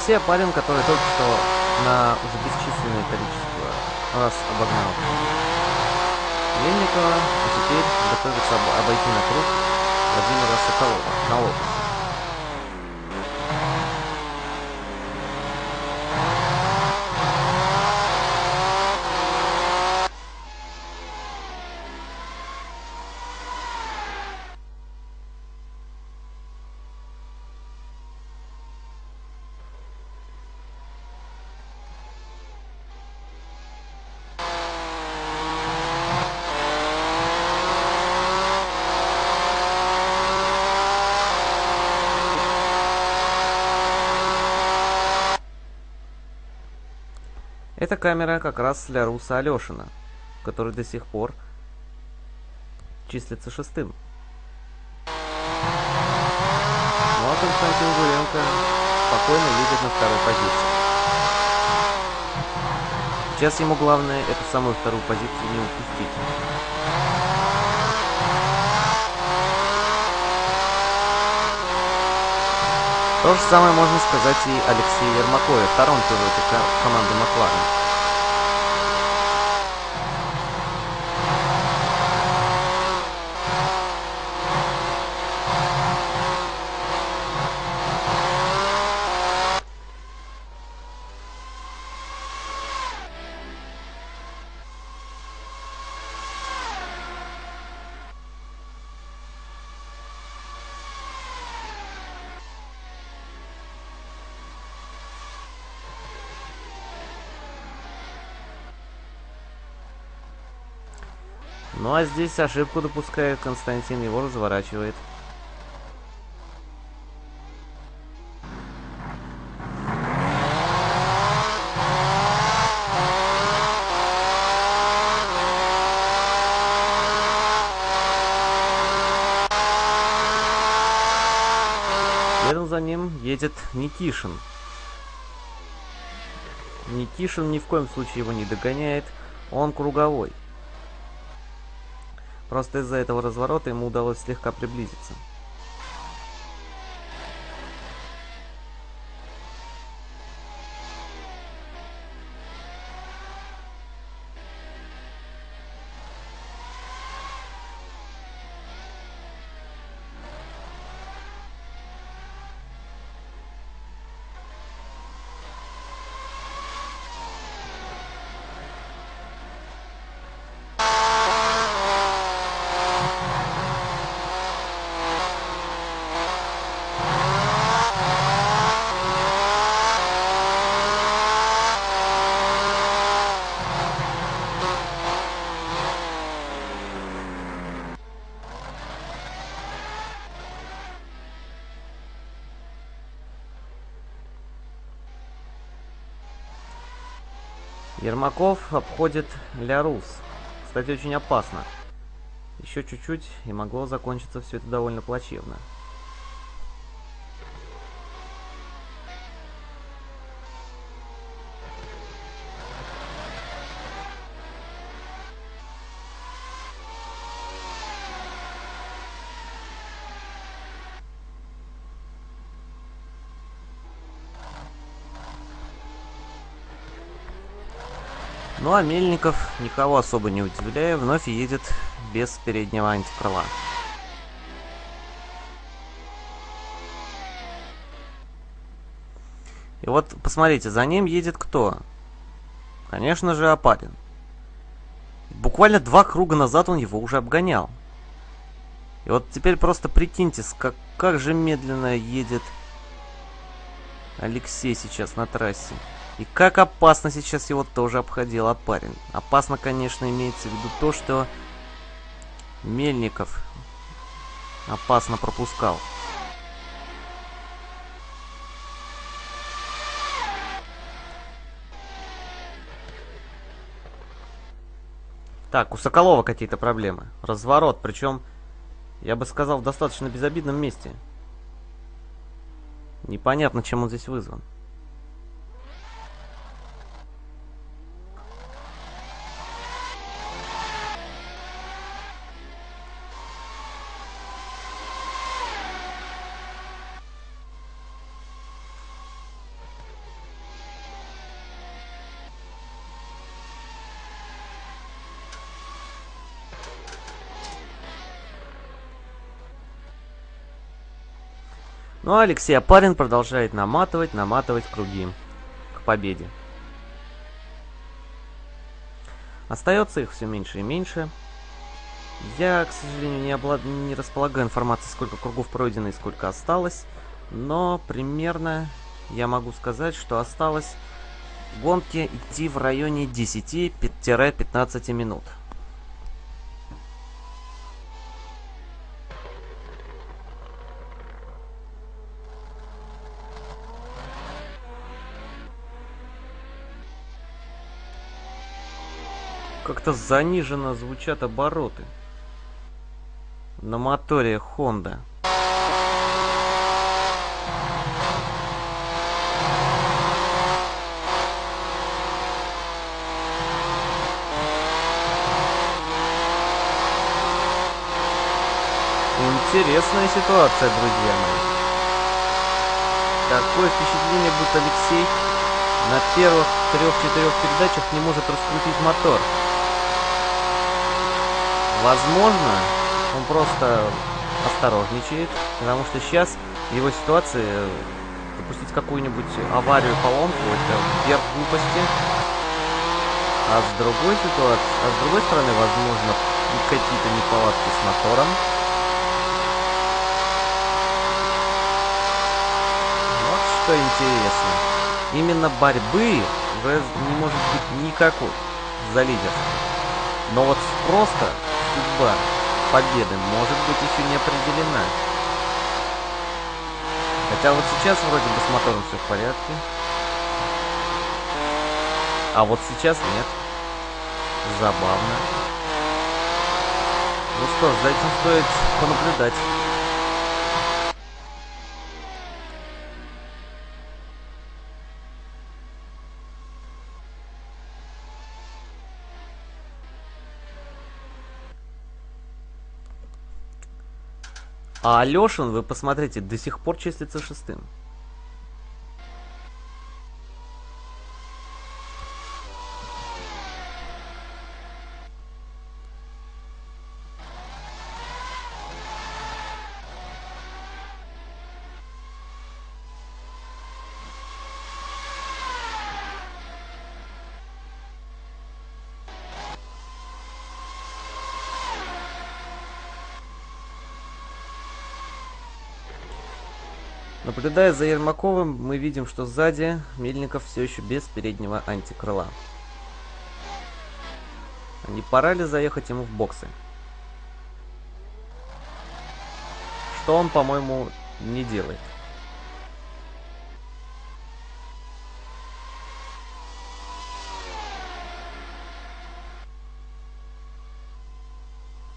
Алексей Апарин, который только что на уже бесчисленное количество раз обогнал Мельникова, а теперь готовится обойти на круг Владимира Соколова на лопасть. Эта камера как раз для Руса Алешина, который до сих пор числится шестым. Ну а Константин Гуренко спокойно едет на второй позиции. Сейчас ему главное эту самую вторую позицию не упустить. То же самое можно сказать и Алексею Ермакове, втором пилоте команды Макларен. Здесь ошибку допускает Константин, его разворачивает. Следом за ним едет Никишин. Никишин ни в коем случае его не догоняет, он круговой. Просто из-за этого разворота ему удалось слегка приблизиться. Ермаков обходит Лярус. Кстати, очень опасно. Еще чуть-чуть, и могло закончиться все это довольно плачевно. Ну а Мельников, никого особо не удивляя, вновь едет без переднего антикрыла. И вот, посмотрите, за ним едет кто? Конечно же, Апарин. Буквально два круга назад он его уже обгонял. И вот теперь просто прикиньте, как, как же медленно едет Алексей сейчас на трассе. И как опасно сейчас его тоже обходил Апарин. Опасно, конечно, имеется в виду то, что Мельников опасно пропускал. Так, у Соколова какие-то проблемы. Разворот, причем, я бы сказал, в достаточно безобидном месте. Непонятно, чем он здесь вызван. Ну а Алексей Апарин продолжает наматывать, наматывать круги к победе. Остается их все меньше и меньше. Я, к сожалению, не, облад... не располагаю информацией, сколько кругов пройдено и сколько осталось. Но примерно я могу сказать, что осталось гонки идти в районе 10-15 минут. Как-то заниженно звучат обороты. На моторе Honda. Интересная ситуация, друзья мои. Такое впечатление, будто Алексей на первых трех-четырех передачах не может раскрутить мотор. Возможно, он просто осторожничает, потому что сейчас в его ситуации допустить какую-нибудь аварию, поломку, это верх глупости. А с другой ситуации, а с другой стороны, возможно, какие-то неполадки с мотором. Вот что интересно. Именно борьбы уже не может быть никакой за лидерство. Но вот просто судьба победы может быть еще не определена. Хотя вот сейчас вроде бы с мотором все в порядке. А вот сейчас нет. Забавно. Ну что за этим стоит понаблюдать. А Алешин, вы посмотрите, до сих пор числится шестым. Наблюдая за Ермаковым, мы видим, что сзади Мельников все еще без переднего антикрыла. Не пора ли заехать ему в боксы? Что он, по-моему, не делает.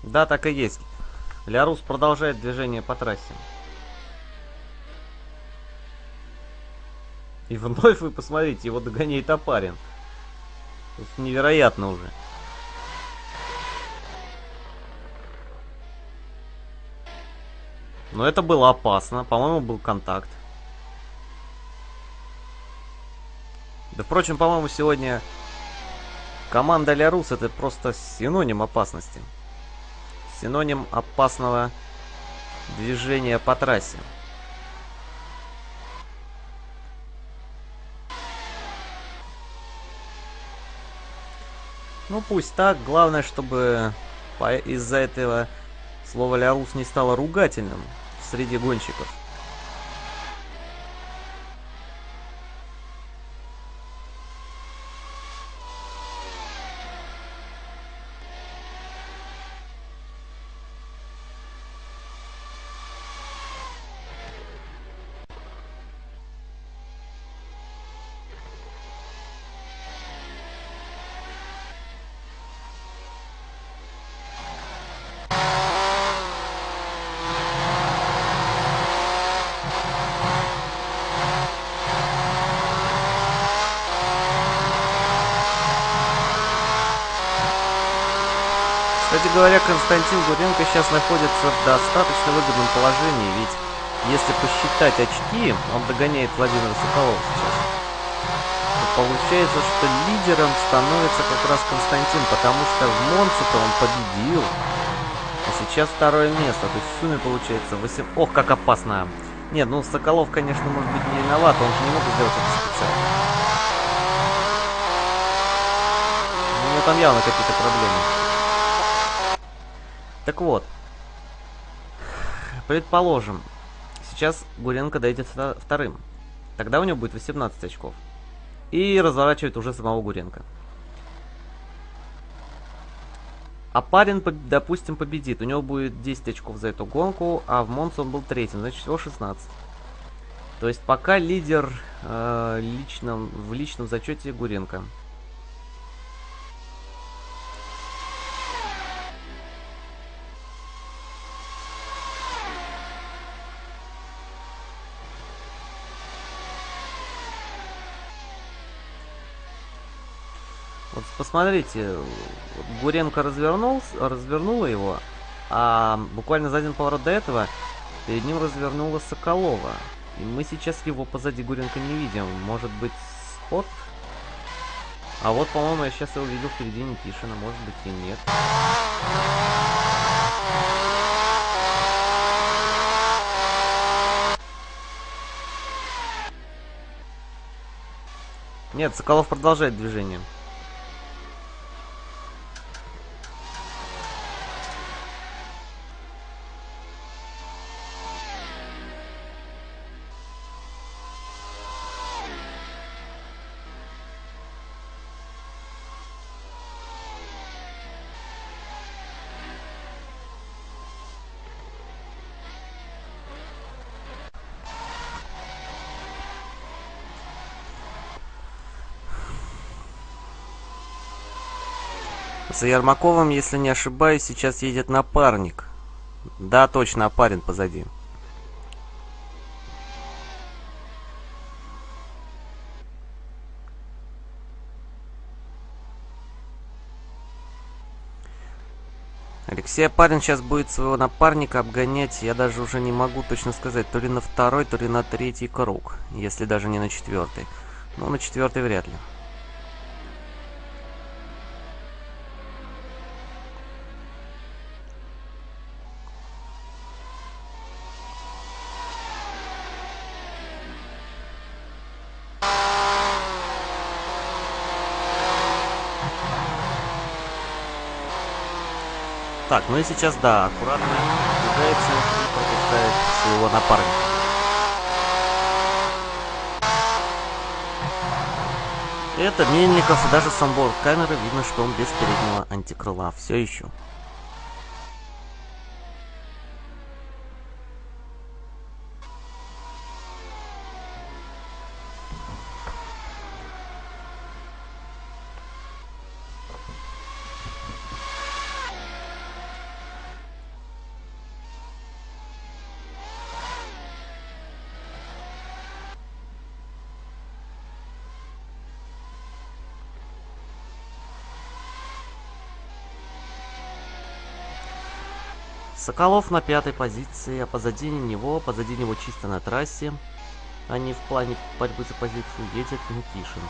Да, так и есть. Лярус продолжает движение по трассе. И вновь вы посмотрите, его догоняет Апарин. Это невероятно уже. Но это было опасно. По-моему, был контакт. Да, впрочем, по-моему, сегодня команда Лярус это просто синоним опасности. Синоним опасного движения по трассе. Ну пусть так, главное, чтобы из-за этого слово «лярус» не стало ругательным среди гонщиков. Говоря, Константин Гуренко сейчас находится в достаточно выгодном положении, ведь если посчитать очки, он догоняет Владимира Соколова сейчас. То получается, что лидером становится как раз Константин, потому что в Монце-то он победил. А сейчас второе место, то есть в сумме получается 8... Ох, как опасно! Нет, ну Соколов, конечно, может быть не виноват, он же не мог сделать это специально. У него там явно какие-то проблемы. Так вот, предположим, сейчас Гуренко дойдет вторым. Тогда у него будет 18 очков. И разворачивает уже самого Гуренко. А парень, допустим, победит. У него будет 10 очков за эту гонку, а в Монце он был третьим, значит всего 16. То есть пока лидер э, личном, в личном зачете Гуренко. Посмотрите, Гуренко развернул, развернула его, а буквально за один поворот до этого перед ним развернула Соколова. И мы сейчас его позади Гуренко не видим. Может быть, сход? А вот, по-моему, я сейчас его видел впереди Никишина. Может быть и нет. Нет, Соколов продолжает движение. За Ермаковым, если не ошибаюсь, сейчас едет напарник. Да, точно, Апарин позади. Алексей Апарин сейчас будет своего напарника обгонять, я даже уже не могу точно сказать, то ли на второй, то ли на третий круг, если даже не на четвертый. Но на четвертый вряд ли. Так, ну и сейчас, да, аккуратно двигается и пропускает своего напарника. Это Мельников, даже с онборд камеры видно, что он без переднего антикрыла. Все еще. Соколов на пятой позиции, а позади него, позади него чисто на трассе, а не в плане борьбы за позицию, едет Никишин.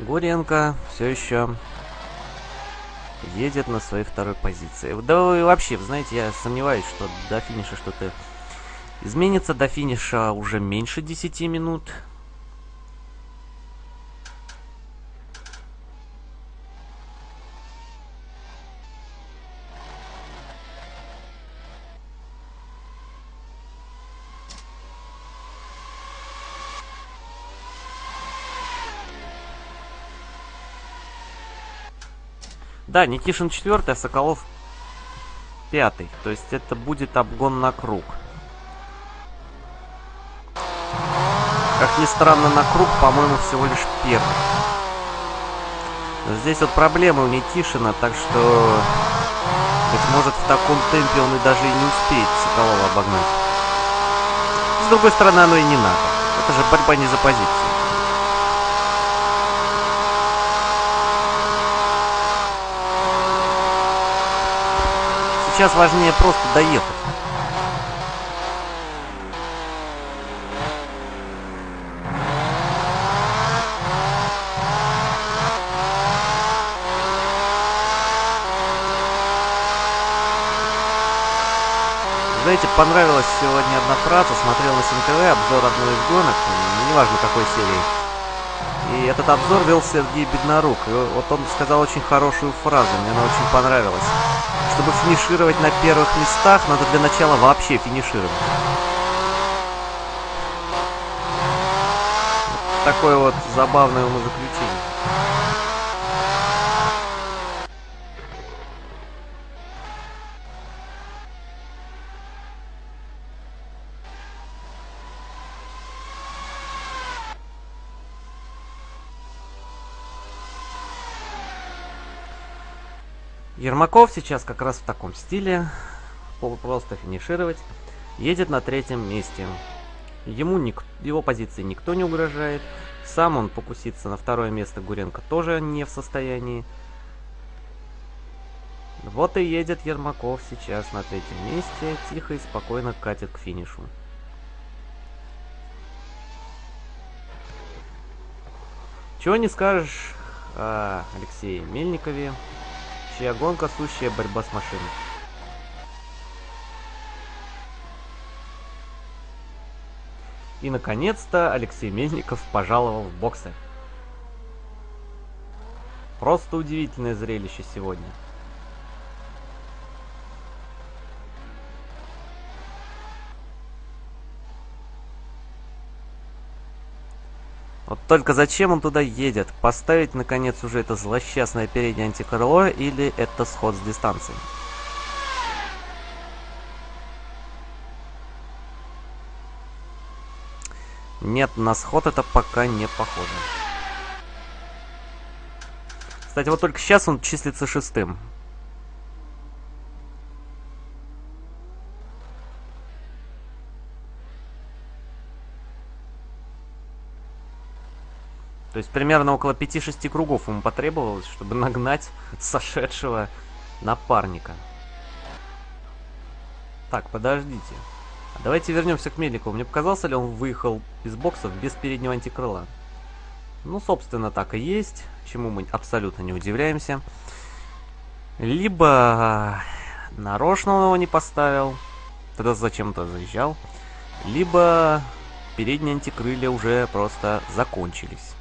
Гуренко все еще едет на своей второй позиции. Да и вообще, знаете, я сомневаюсь, что до финиша что-то изменится. До финиша уже меньше 10 минут. Да, Никишин четвертый, а Соколов пятый. То есть это будет обгон на круг. Как ни странно, на круг, по-моему, всего лишь первый. Но здесь вот проблемы у Никишина, так что... Быть может, в таком темпе он и даже и не успеет Соколова обогнать. С другой стороны, оно и не надо. Это же борьба не за позицию. Сейчас важнее просто доехать. Знаете, понравилась сегодня одна фраза, смотрел на СНТВ обзор одной из гонок, неважно какой серии. И этот обзор вел Сергей Беднорук. И вот он сказал очень хорошую фразу, мне она очень понравилась. Чтобы финишировать на первых местах, надо для начала вообще финишировать. Вот такое вот забавное умозаключение. Ермаков сейчас как раз в таком стиле, просто финишировать, едет на третьем месте. Ему ник его позиции никто не угрожает. Сам он покуситься на второе место Гуренко тоже не в состоянии. Вот и едет Ермаков сейчас на третьем месте, тихо и спокойно катит к финишу. Чего не скажешь о Алексее Мельникове чья гонка – сущая борьба с машиной. И, наконец-то, Алексей Мельников пожаловал в боксы. Просто удивительное зрелище сегодня. Вот только зачем он туда едет? Поставить, наконец, уже это злосчастное переднее антикрыло или это сход с дистанции? Нет, на сход это пока не похоже. Кстати, вот только сейчас он числится шестым. То есть примерно около 5-6 кругов ему потребовалось, чтобы нагнать сошедшего напарника. Так, подождите. Давайте вернемся к Мельникову. Мне показался ли он выехал из боксов без переднего антикрыла? Ну, собственно, так и есть, чему мы абсолютно не удивляемся. Либо нарочно он его не поставил, тогда зачем-то заезжал, либо передние антикрылья уже просто закончились.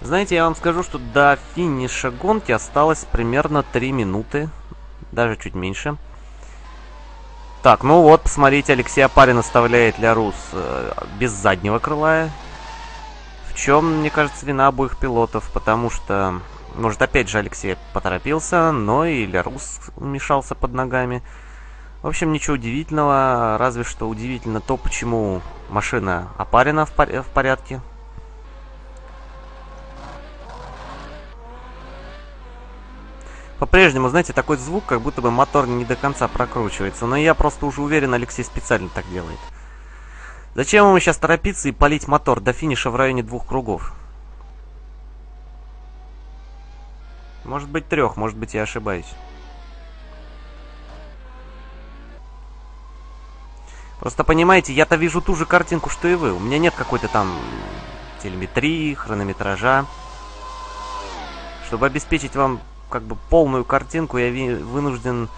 Знаете, я вам скажу, что до финиша гонки осталось примерно 3 минуты. Даже чуть меньше. Так, ну вот, посмотрите, Алексей Апарин оставляет Лярус э, без заднего крыла. В чем, мне кажется, вина обоих пилотов, потому что, может, опять же Алексей поторопился, но и Лярус мешался под ногами. В общем, ничего удивительного, разве что удивительно то, почему машина Апарина в, пор в порядке, По-прежнему, знаете, такой звук, как будто бы мотор не до конца прокручивается. Но я просто уже уверен, Алексей специально так делает. Зачем ему сейчас торопиться и полить мотор до финиша в районе двух кругов? Может быть трех, может быть я ошибаюсь. Просто понимаете, я-то вижу ту же картинку, что и вы. У меня нет какой-то там телеметрии, хронометража. Чтобы обеспечить вам как бы полную картинку, я вынужден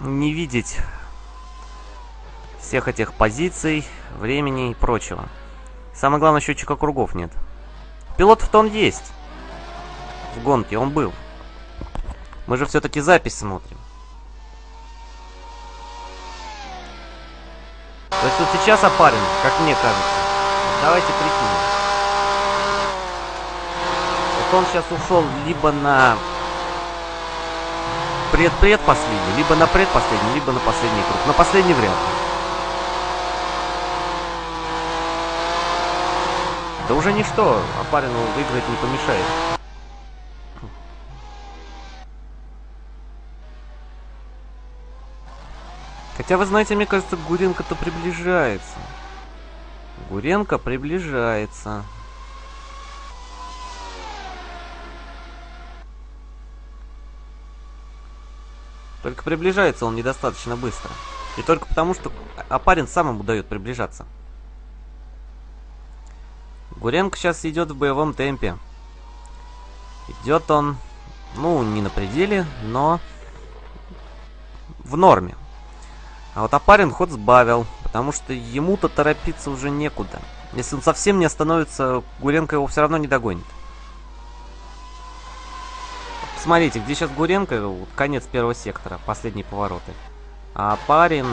не видеть всех этих позиций, времени и прочего. Самое главное, счетчика кругов нет. Пилот-то он есть. В гонке он был. Мы же все-таки запись смотрим. То есть вот сейчас опарен, как мне кажется. Давайте прикинем. Вот он сейчас ушел либо на пред-предпоследний, либо на предпоследний, либо на последний круг. На последний вряд ли. Да уже ничто, Опарину выиграть не помешает. Хотя, вы знаете, мне кажется, Гуренко-то приближается. Гуренко приближается. Только приближается он недостаточно быстро. И только потому, что Апарин сам ему дает приближаться. Гуренко сейчас идет в боевом темпе. Идет он, ну, не на пределе, но в норме. А вот Апарин ход сбавил, потому что ему-то торопиться уже некуда. Если он совсем не остановится, Гуренко его все равно не догонит. Посмотрите, где сейчас Гуренко, вот конец первого сектора, последние повороты. А Апарин...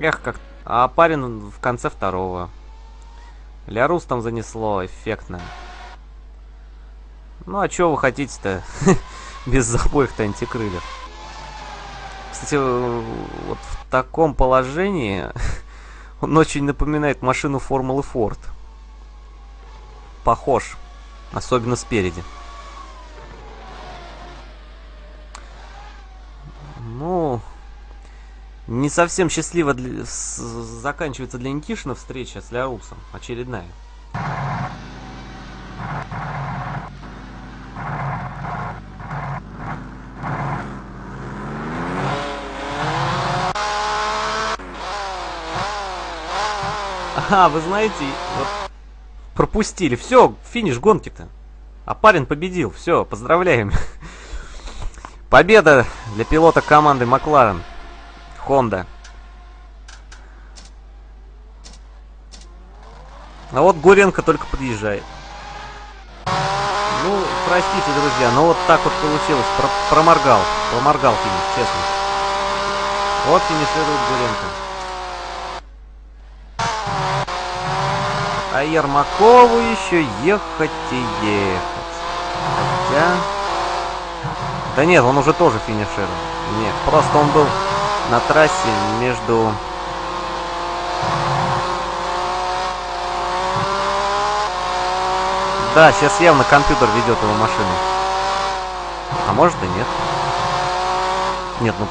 Эх, как... А Апарин в конце второго. Лярус там занесло, эффектно. Ну а что вы хотите-то? Без обоих-то антикрыльев. Кстати, вот в таком положении он очень напоминает машину Формулы Форд. Похож. Особенно спереди. Ну, не совсем счастливо для, с, заканчивается для Никишина встреча с Лярусом. Очередная. А, вы знаете, вот пропустили. Все, финиш гонки-то. А парень победил. Все, поздравляем. Победа для пилота команды Макларен. Honda. А вот Гуренко только подъезжает. Ну, простите, друзья, но вот так вот получилось. Про проморгал. Проморгал финиш, честно. Вот финиширует Гуренко. А Ермакову еще ехать и ехать. Хотя... Да нет, он уже тоже финишировал. Нет, просто он был на трассе между... Да, сейчас явно компьютер ведет его машину. А может и нет. Нет, ну,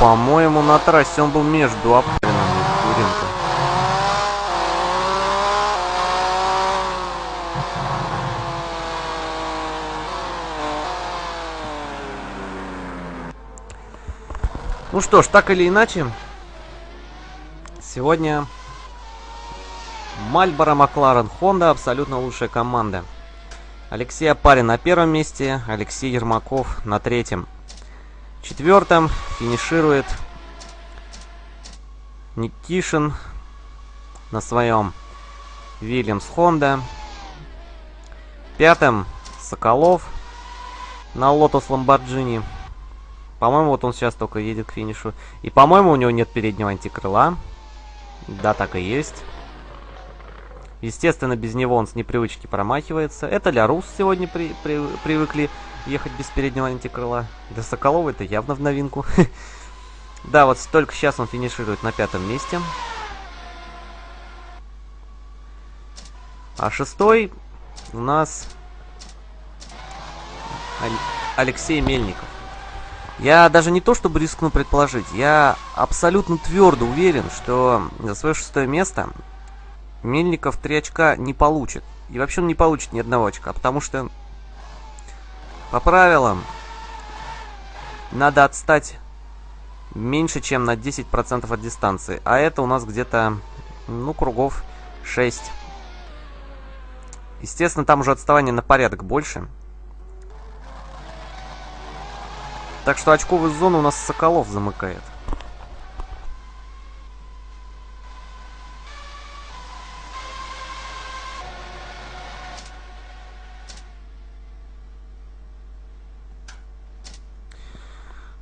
по-моему, на трассе он был между Априном и Куренко. Ну что ж, так или иначе, сегодня Мальборо, Макларен, Хонда абсолютно лучшая команда. Алексей Апарин на первом месте, Алексей Ермаков на третьем. Четвертом финиширует Никишин на своем Вильямс Хонда. Пятым Соколов на Лотос Ламборджини. По-моему, вот он сейчас только едет к финишу. И, по-моему, у него нет переднего антикрыла. Да, так и есть. Естественно, без него он с непривычки промахивается. Это Лярус сегодня при, при, привыкли ехать без переднего антикрыла. Для Соколова это явно в новинку. Да, вот только сейчас он финиширует на пятом месте. А шестой у нас Алексей Мельников. Я даже не то чтобы рискну предположить, я абсолютно твердо уверен, что за свое шестое место Мельников 3 очка не получит. И вообще он не получит ни одного очка, потому что по правилам надо отстать меньше, чем на 10% от дистанции. А это у нас где-то, ну, кругов 6. Естественно, там уже отставание на порядок больше. Так что очковую зону у нас Соколов замыкает.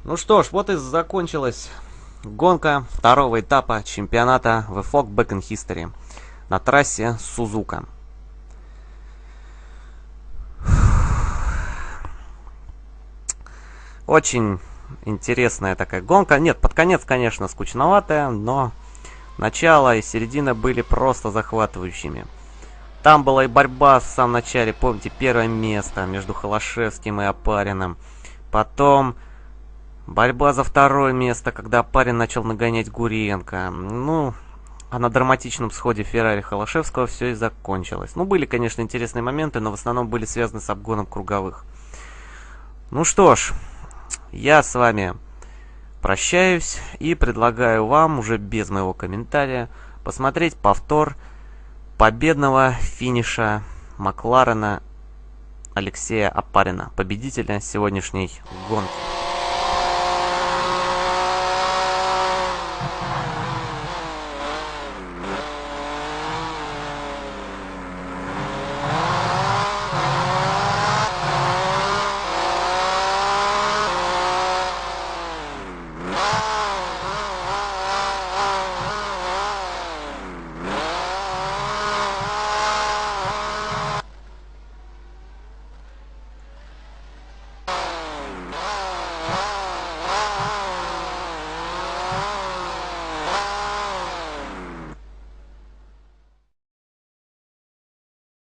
Ну что ж, вот и закончилась гонка второго этапа чемпионата VFOG Back in History на трассе Сузука. Очень интересная такая гонка. Нет, под конец, конечно, скучноватая, но начало и середина были просто захватывающими. Там была и борьба в самом начале, помните, первое место между Холошевским и Опариным. Потом борьба за второе место, когда Опарин начал нагонять Гуренко. Ну, а на драматичном сходе Феррари Холошевского все и закончилось. Ну, были, конечно, интересные моменты, но в основном были связаны с обгоном круговых. Ну что ж, я с вами прощаюсь и предлагаю вам, уже без моего комментария, посмотреть повтор победного финиша Макларена Алексея Апарина, победителя сегодняшней гонки.